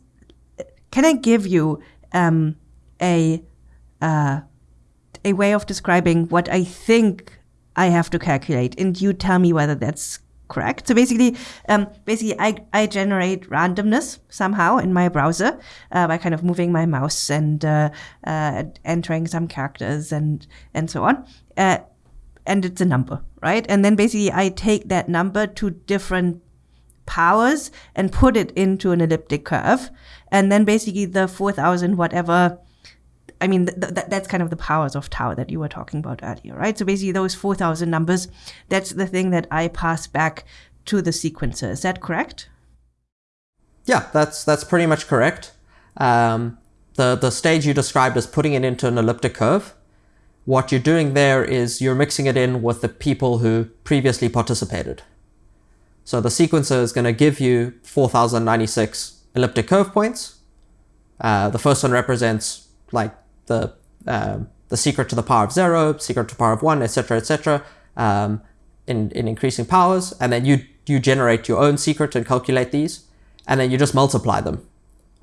S1: Can I give you um, a uh, a way of describing what I think I have to calculate, and you tell me whether that's correct. So basically, um, basically, I, I generate randomness somehow in my browser uh, by kind of moving my mouse and uh, uh, entering some characters and and so on. Uh, and it's a number, right? And then basically, I take that number to different powers and put it into an elliptic curve, and then basically the four thousand whatever I mean, th- th- that's kind of the powers of tau that you were talking about earlier, right? So basically, those 4,000 numbers, that's the thing that I pass back to the sequencer. Is that correct?
S2: Yeah, that's that's pretty much correct. Um, the the stage you described as putting it into an elliptic curve. What you're doing there is you're mixing it in with the people who previously participated. So the sequencer is going to give you 4,096 elliptic curve points. Uh, the first one represents like the um, the secret to the power of zero, secret to the power of one, etc., etc., um, in in increasing powers, and then you you generate your own secret and calculate these, and then you just multiply them,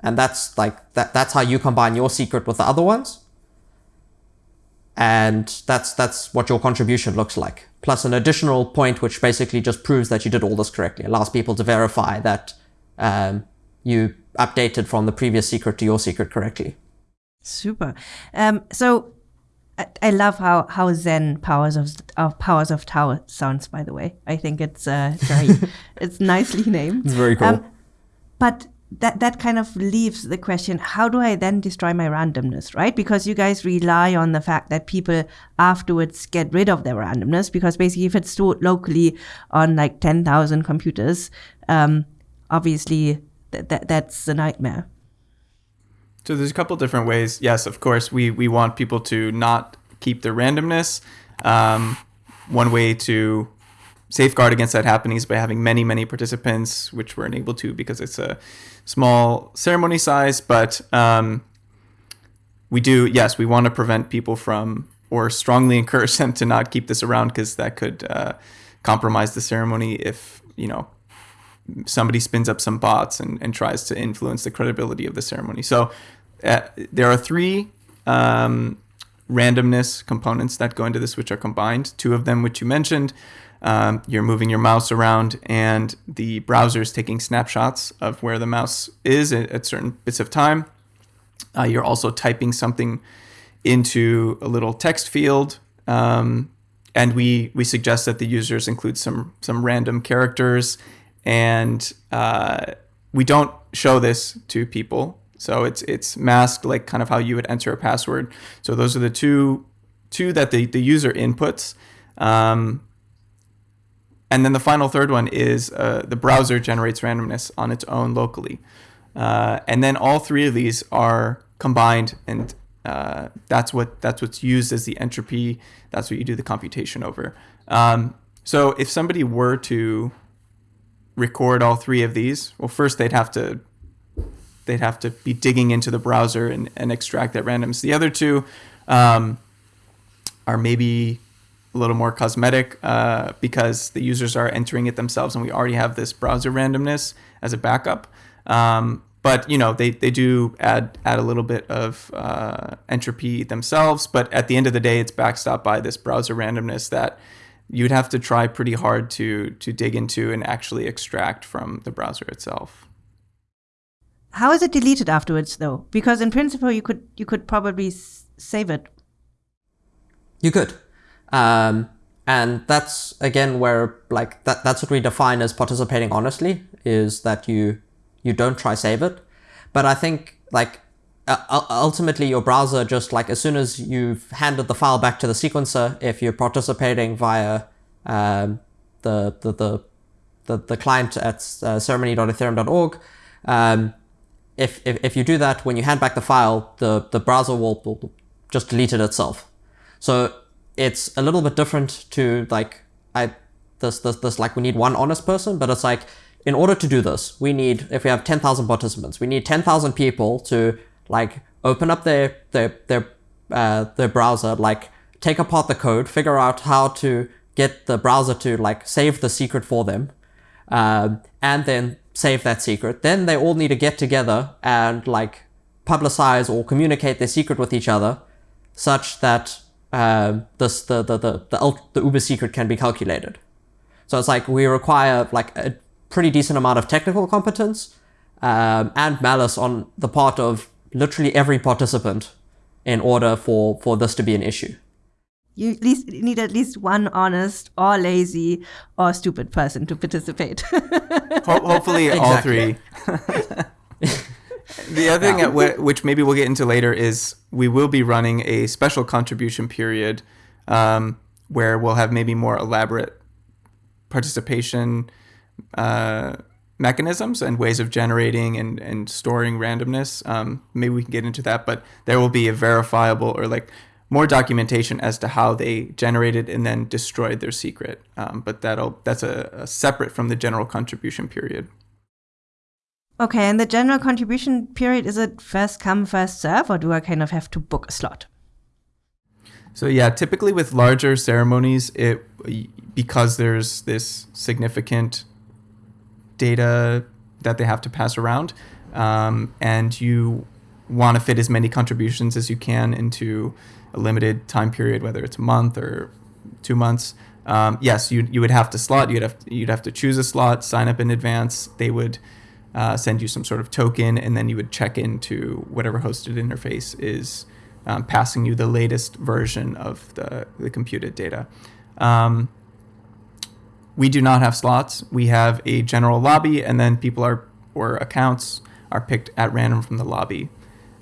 S2: and that's like that that's how you combine your secret with the other ones, and that's that's what your contribution looks like. Plus an additional point which basically just proves that you did all this correctly, allows people to verify that um, you updated from the previous secret to your secret correctly.
S1: Super. Um, so I, I love how, how Zen powers of, of powers of Tau sounds. By the way, I think it's uh, very (laughs) it's nicely named.
S2: It's very cool. Um,
S1: but that that kind of leaves the question: How do I then destroy my randomness? Right? Because you guys rely on the fact that people afterwards get rid of their randomness. Because basically, if it's stored locally on like ten thousand computers, um, obviously th- th- that's a nightmare.
S3: So there's a couple different ways. Yes, of course, we we want people to not keep their randomness. Um, one way to safeguard against that happening is by having many many participants, which we're unable to because it's a small ceremony size. But um, we do yes, we want to prevent people from or strongly (laughs) encourage them to not keep this around because that could uh, compromise the ceremony if you know somebody spins up some bots and, and tries to influence the credibility of the ceremony. So uh, there are three um, randomness components that go into this, which are combined. Two of them, which you mentioned, um, you're moving your mouse around, and the browser is taking snapshots of where the mouse is at, at certain bits of time. Uh, you're also typing something into a little text field. Um, and we, we suggest that the users include some some random characters, and uh, we don't show this to people so it's it's masked like kind of how you would enter a password. So those are the two two that the, the user inputs. Um, and then the final third one is uh, the browser generates randomness on its own locally. Uh, and then all three of these are combined and uh, that's what that's what's used as the entropy. That's what you do the computation over. Um, so if somebody were to record all three of these, well, first they'd have to they'd have to be digging into the browser and, and extract that randomness. The other two um, are maybe a little more cosmetic uh, because the users are entering it themselves and we already have this browser randomness as a backup. Um, but you know they, they do add add a little bit of uh, entropy themselves. But at the end of the day, it's backstopped by this browser randomness that you'd have to try pretty hard to to dig into and actually extract from the browser itself.
S1: How is it deleted afterwards, though? Because in principle, you could you could probably save it.
S2: You could, um, and that's again where like that that's what we define as participating honestly is that you you don't try save it, but I think like uh, ultimately your browser just like as soon as you've handed the file back to the sequencer, if you're participating via um, the, the the the the client at uh, ceremony.ethereum.org. Um, if, if, if you do that, when you hand back the file, the, the browser will, will just delete it itself. So it's a little bit different to like, I, this, this, this, like we need one honest person, but it's like, in order to do this, we need, if we have 10,000 participants, we need 10,000 people to like open up their, their, their, uh, their browser, like take apart the code, figure out how to get the browser to like save the secret for them, um, and then save that secret. Then they all need to get together and like publicize or communicate their secret with each other such that uh, this, the, the, the, the, the Uber secret can be calculated. So it's like we require like a pretty decent amount of technical competence um, and malice on the part of literally every participant in order for, for this to be an issue
S1: you at least need at least one honest or lazy or stupid person to participate.
S3: Ho- hopefully, all three. (laughs) the other thing, w- which maybe we'll get into later, is we will be running a special contribution period um, where we'll have maybe more elaborate participation uh, mechanisms and ways of generating and, and storing randomness. Um, maybe we can get into that, but there will be a verifiable or like more documentation as to how they generated and then destroyed their secret. Um, but that'll that's a, a separate from the general contribution period.
S1: Okay, and the general contribution period is it first come first serve, or do I kind of have to book a slot?
S3: So yeah, typically with larger ceremonies, it because there's this significant data that they have to pass around, um, and you want to fit as many contributions as you can into a limited time period, whether it's a month or two months, um, yes, you you would have to slot. You'd have you'd have to choose a slot, sign up in advance. They would uh, send you some sort of token, and then you would check into whatever hosted interface is um, passing you the latest version of the, the computed data. Um, we do not have slots. We have a general lobby, and then people are or accounts are picked at random from the lobby.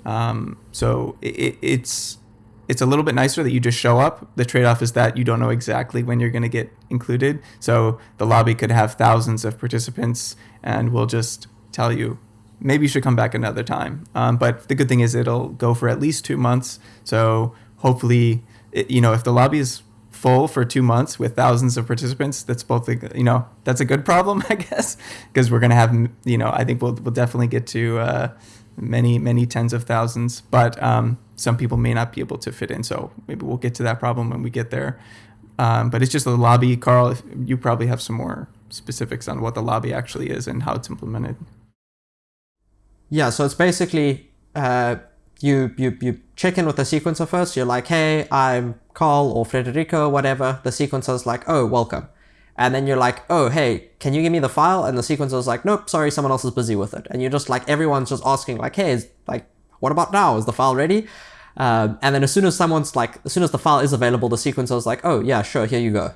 S3: Um, so it, it's it's a little bit nicer that you just show up. The trade off is that you don't know exactly when you're going to get included. So the lobby could have thousands of participants, and we'll just tell you maybe you should come back another time. Um, but the good thing is it'll go for at least two months. So hopefully, it, you know, if the lobby is full for two months with thousands of participants, that's both, a, you know, that's a good problem, (laughs) I guess, because we're going to have, you know, I think we'll, we'll definitely get to uh, many, many tens of thousands. But um, some people may not be able to fit in. So maybe we'll get to that problem when we get there. Um, but it's just a lobby. Carl, you probably have some more specifics on what the lobby actually is and how it's implemented.
S2: Yeah, so it's basically uh, you, you, you check in with the sequencer first. You're like, hey, I'm Carl or Friederike, whatever. The sequencer's like, oh, welcome. And then you're like, oh, hey, can you give me the file? And the sequencer's like, nope, sorry, someone else is busy with it. And you're just like, everyone's just asking like, hey, is, like, what about now? Is the file ready? Um, and then as soon as someone's like, as soon as the file is available, the sequencer's like, oh, yeah, sure, here you go.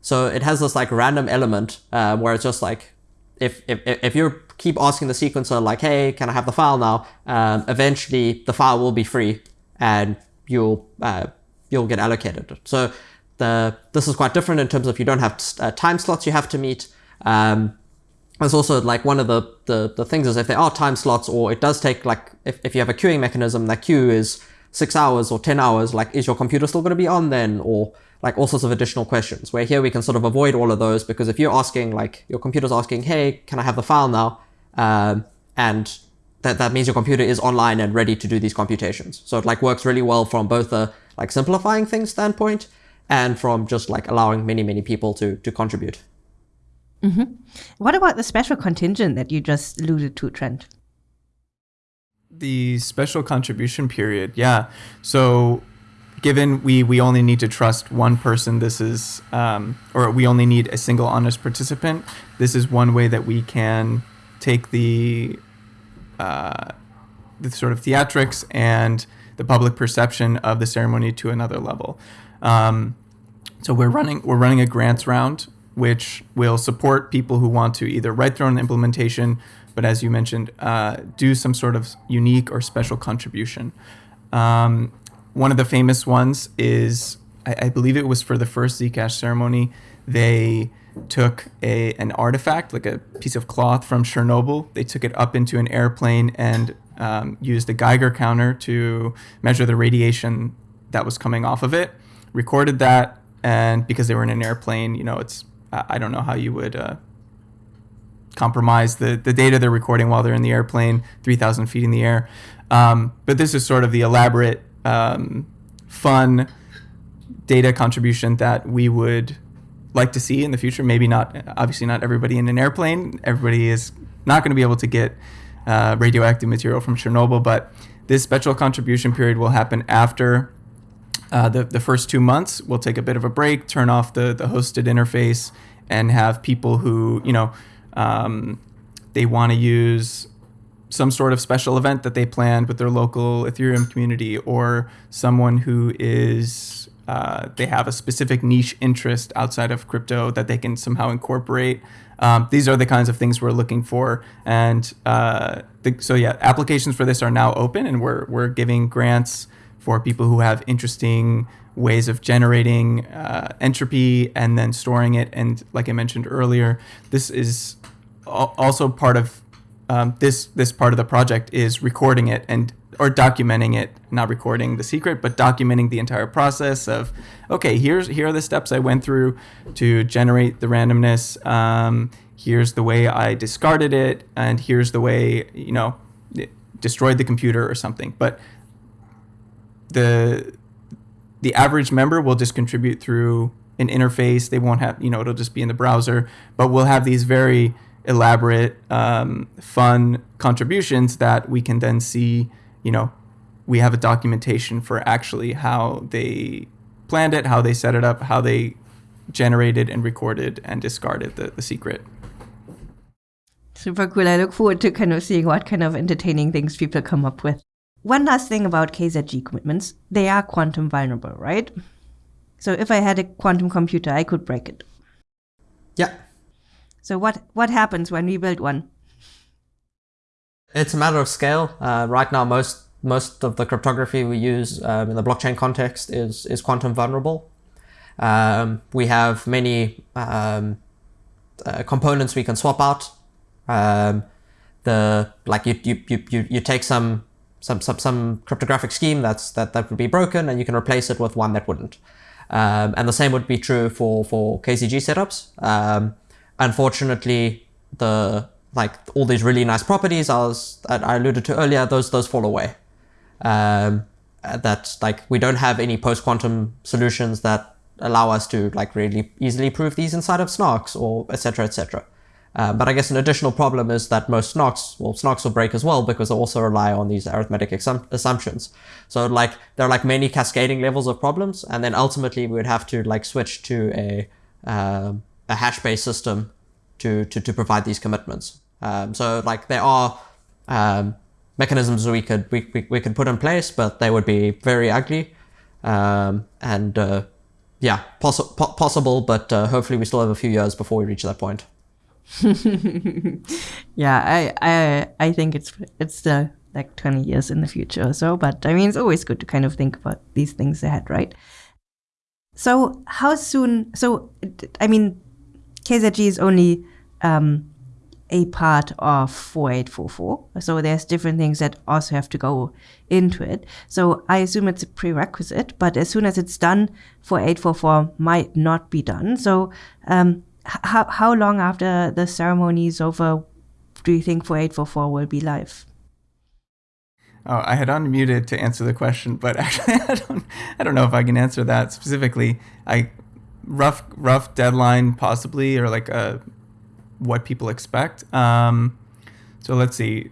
S2: So it has this like random element uh, where it's just like, if, if, if you keep asking the sequencer like, hey, can I have the file now? Um, eventually the file will be free and you'll, uh, you'll get allocated. So the, this is quite different in terms of you don't have uh, time slots you have to meet. Um, there's also like one of the, the, the things is if there are time slots or it does take like, if, if you have a queuing mechanism, that queue is six hours or 10 hours, like is your computer still going to be on then? Or like all sorts of additional questions where here we can sort of avoid all of those because if you're asking like your computer's asking, hey, can I have the file now? Um, and that, that means your computer is online and ready to do these computations. So it like works really well from both a like simplifying things standpoint and from just like allowing many, many people to, to contribute.
S1: Mm-hmm. What about the special contingent that you just alluded to, Trent?
S3: The special contribution period, yeah. So given we we only need to trust one person this is um, or we only need a single honest participant this is one way that we can take the uh, the sort of theatrics and the public perception of the ceremony to another level um, so we're running we're running a grants round which will support people who want to either write their own implementation but as you mentioned uh, do some sort of unique or special contribution um, one of the famous ones is, I, I believe it was for the first Zcash ceremony. They took a an artifact, like a piece of cloth from Chernobyl. They took it up into an airplane and um, used a Geiger counter to measure the radiation that was coming off of it. Recorded that, and because they were in an airplane, you know, it's I don't know how you would uh, compromise the the data they're recording while they're in the airplane, three thousand feet in the air. Um, but this is sort of the elaborate um, fun data contribution that we would like to see in the future. Maybe not, obviously, not everybody in an airplane. Everybody is not going to be able to get uh, radioactive material from Chernobyl, but this special contribution period will happen after uh, the, the first two months. We'll take a bit of a break, turn off the, the hosted interface, and have people who, you know, um, they want to use some sort of special event that they planned with their local Ethereum community, or someone who is uh, they have a specific niche interest outside of crypto that they can somehow incorporate. Um, these are the kinds of things we're looking for, and uh, the, so yeah, applications for this are now open, and we're we're giving grants for people who have interesting ways of generating uh, entropy and then storing it. And like I mentioned earlier, this is also part of um, this this part of the project is recording it and or documenting it, not recording the secret, but documenting the entire process of okay, here's here are the steps I went through to generate the randomness. Um, here's the way I discarded it, and here's the way you know destroyed the computer or something. But the the average member will just contribute through an interface. They won't have you know it'll just be in the browser, but we'll have these very elaborate, um, fun contributions that we can then see, you know, we have a documentation for actually how they planned it, how they set it up, how they generated and recorded and discarded the, the secret.
S1: Super cool. I look forward to kind of seeing what kind of entertaining things people come up with. One last thing about KZG commitments. They are quantum vulnerable, right? So if I had a quantum computer, I could break it.
S2: Yeah.
S1: So what what happens when we build one?
S2: It's a matter of scale. Uh, right now, most most of the cryptography we use um, in the blockchain context is is quantum vulnerable. Um, we have many um, uh, components we can swap out. Um, the like you, you you you you take some some some some cryptographic scheme that's that that would be broken, and you can replace it with one that wouldn't. Um, and the same would be true for for KZG setups. Um, unfortunately, the like all these really nice properties I was I alluded to earlier, those those fall away. Um, that like we don't have any post quantum solutions that allow us to like really easily prove these inside of snarks or etc etc. Uh, but I guess an additional problem is that most snarks, well, snarks will break as well because they also rely on these arithmetic assumptions. So like there are like many cascading levels of problems, and then ultimately we would have to like switch to a uh, a hash-based system to, to to provide these commitments. Um, so like there are um, mechanisms we could we, we, we could put in place, but they would be very ugly, um, and uh, yeah, poss- po- possible, but uh, hopefully we still have a few years before we reach that point. (laughs)
S1: yeah, I, I I think it's it's still like 20 years in the future or so, but I mean it's always good to kind of think about these things ahead, right? So how soon? So I mean, KZG is only um, a part of 4844. So there's different things that also have to go into it. So I assume it's a prerequisite, but as soon as it's done, 4844 might not be done. So um, how, how long after the ceremony is over do you think 4844 will be live?
S3: Oh, I had unmuted to answer the question, but (laughs) actually, I don't, I don't know if I can answer that specifically. I rough, rough deadline possibly, or like a uh, what people expect. Um, so let's see.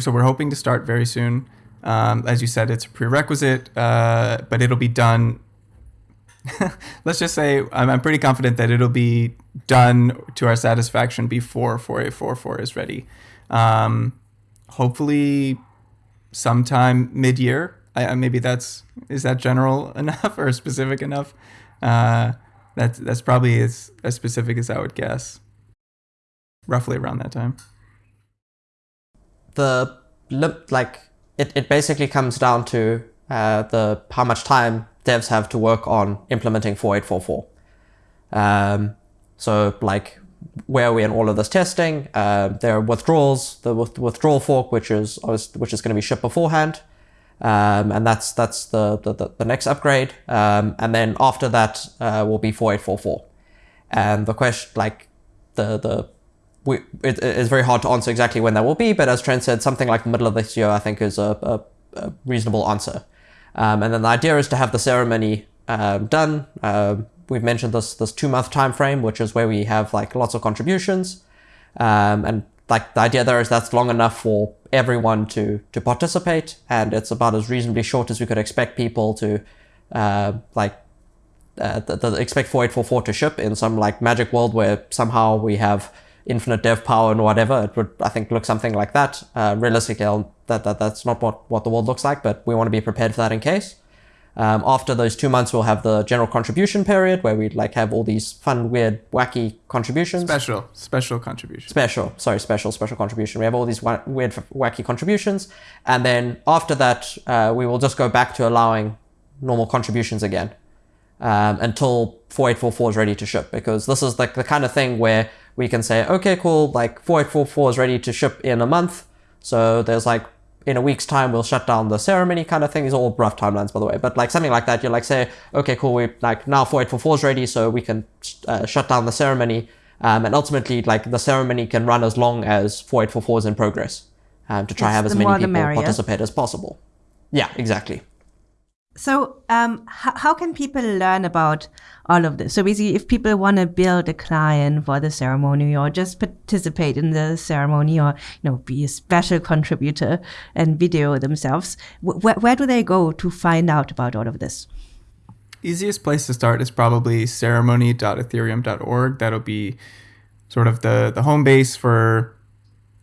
S3: So we're hoping to start very soon. Um, as you said, it's a prerequisite, uh, but it'll be done (laughs) let's just say I'm, I'm, pretty confident that it'll be done to our satisfaction before 4844 is ready. Um, hopefully, sometime mid year. maybe that's is that general (laughs) enough or specific enough? Uh, that's that's probably as as specific as I would guess. Roughly around that time.
S2: The like it, it basically comes down to uh, the how much time devs have to work on implementing 4844. Um, so like where are we in all of this testing? Uh, there are withdrawals, the with- withdrawal fork, which is which is going to be shipped beforehand, um, and that's that's the the, the next upgrade. Um, and then after that uh, will be 4844. And the question, like the the we, it, it's very hard to answer exactly when that will be, but as Trent said, something like the middle of this year, I think, is a, a, a reasonable answer. Um, and then the idea is to have the ceremony um, done. Uh, we've mentioned this this two month time frame, which is where we have like lots of contributions, um, and like the idea there is that's long enough for everyone to to participate, and it's about as reasonably short as we could expect people to uh, like uh, the, the expect 4844 to ship in some like magic world where somehow we have infinite dev power and whatever. It would, I think, look something like that. Uh, realistically, that, that that's not what, what the world looks like, but we want to be prepared for that in case. Um, after those two months, we'll have the general contribution period where we'd like have all these fun, weird, wacky contributions.
S3: Special, special contributions.
S2: Special, sorry, special, special contribution. We have all these wa- weird, wacky contributions, and then after that, uh, we will just go back to allowing normal contributions again um, until 4844 is ready to ship because this is like the kind of thing where we can say, okay, cool, like 4844 is ready to ship in a month. So there's like, in a week's time, we'll shut down the ceremony kind of thing. These are all rough timelines, by the way. But like something like that, you're like say, okay, cool, we like now 4844 is ready, so we can uh, shut down the ceremony. Um, and ultimately, like the ceremony can run as long as 4844 is in progress um, to try yes, have as many people participate as possible. Yeah, exactly.
S1: So, um, how can people learn about all of this? So, basically, if people want to build a client for the ceremony or just participate in the ceremony or, you know, be a special contributor and video themselves, wh- where do they go to find out about all of this?
S3: Easiest place to start is probably ceremony.ethereum.org. That'll be sort of the, the home base for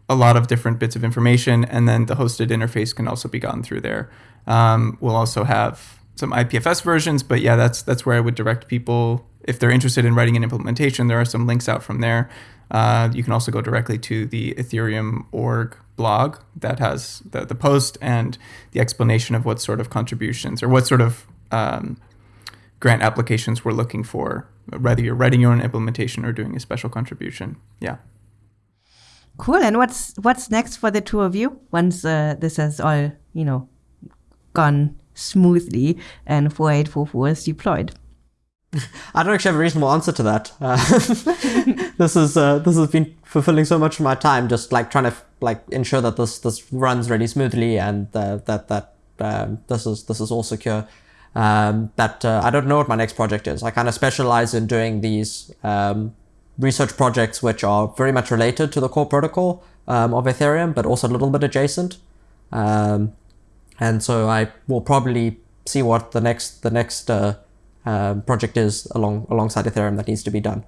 S3: a lot of different bits of information, and then the hosted interface can also be gotten through there. Um, we'll also have some IPFS versions, but yeah, that's that's where I would direct people if they're interested in writing an implementation. There are some links out from there. Uh, you can also go directly to the Ethereum org blog that has the, the post and the explanation of what sort of contributions or what sort of um, grant applications we're looking for, whether you're writing your own implementation or doing a special contribution. Yeah.
S1: Cool. And what's what's next for the two of you once uh, this has all you know gone smoothly and 4844 is deployed? (laughs)
S2: I don't actually have a reasonable answer to that. Uh, (laughs) this is uh, this has been fulfilling so much of my time, just like trying to like ensure that this this runs really smoothly and uh, that that um, this is this is all secure. Um, that uh, I don't know what my next project is. I kind of specialize in doing these um, research projects which are very much related to the core protocol um, of Ethereum, but also a little bit adjacent. Um, and so I will probably see what the next the next uh, uh, project is along alongside Ethereum that needs to be done.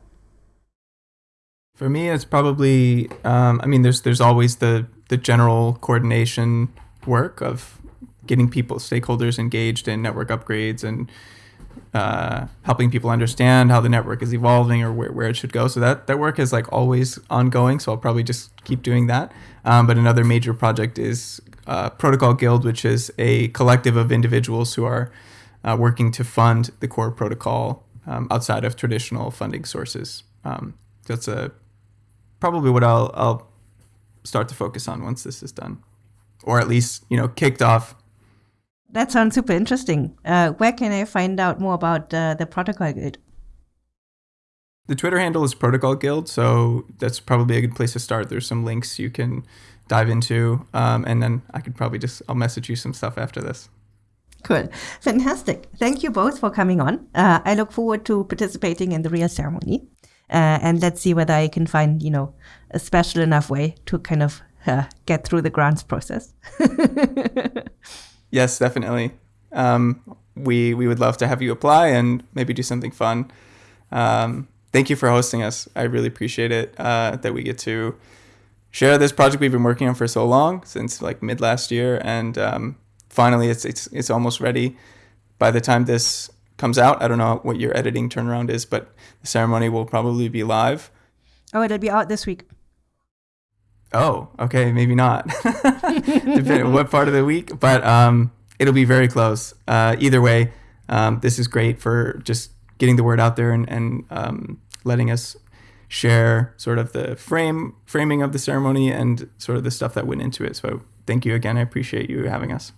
S3: For me, it's probably um, I mean, there's there's always the the general coordination work of getting people stakeholders engaged in network upgrades and uh, helping people understand how the network is evolving or where, where it should go. So that, that work is like always ongoing. So I'll probably just keep doing that. Um, but another major project is uh, Protocol Guild, which is a collective of individuals who are uh, working to fund the core protocol um, outside of traditional funding sources. Um, that's a probably what I'll, I'll start to focus on once this is done, or at least you know kicked off.
S1: That sounds super interesting. Uh, where can I find out more about uh, the Protocol Guild?
S3: The Twitter handle is Protocol Guild, so that's probably a good place to start. There's some links you can dive into, um, and then I could probably just I'll message you some stuff after this.
S1: Cool. Fantastic. Thank you both for coming on. Uh, I look forward to participating in the real ceremony. Uh, and let's see whether I can find, you know, a special enough way to kind of uh, get through the grants process. (laughs)
S3: yes, definitely. Um, we we would love to have you apply and maybe do something fun. Um, thank you for hosting us. I really appreciate it uh, that we get to share this project we've been working on for so long since like mid last year, and um, finally it's it's it's almost ready. By the time this comes out, I don't know what your editing turnaround is, but the ceremony will probably be live.
S1: Oh, it'll be out this week.
S3: Oh, okay, maybe not. (laughs) Depending what part of the week, but um, it'll be very close. Uh, either way, um, this is great for just getting the word out there and, and um, letting us share sort of the frame framing of the ceremony and sort of the stuff that went into it. So thank you again. I appreciate you having us.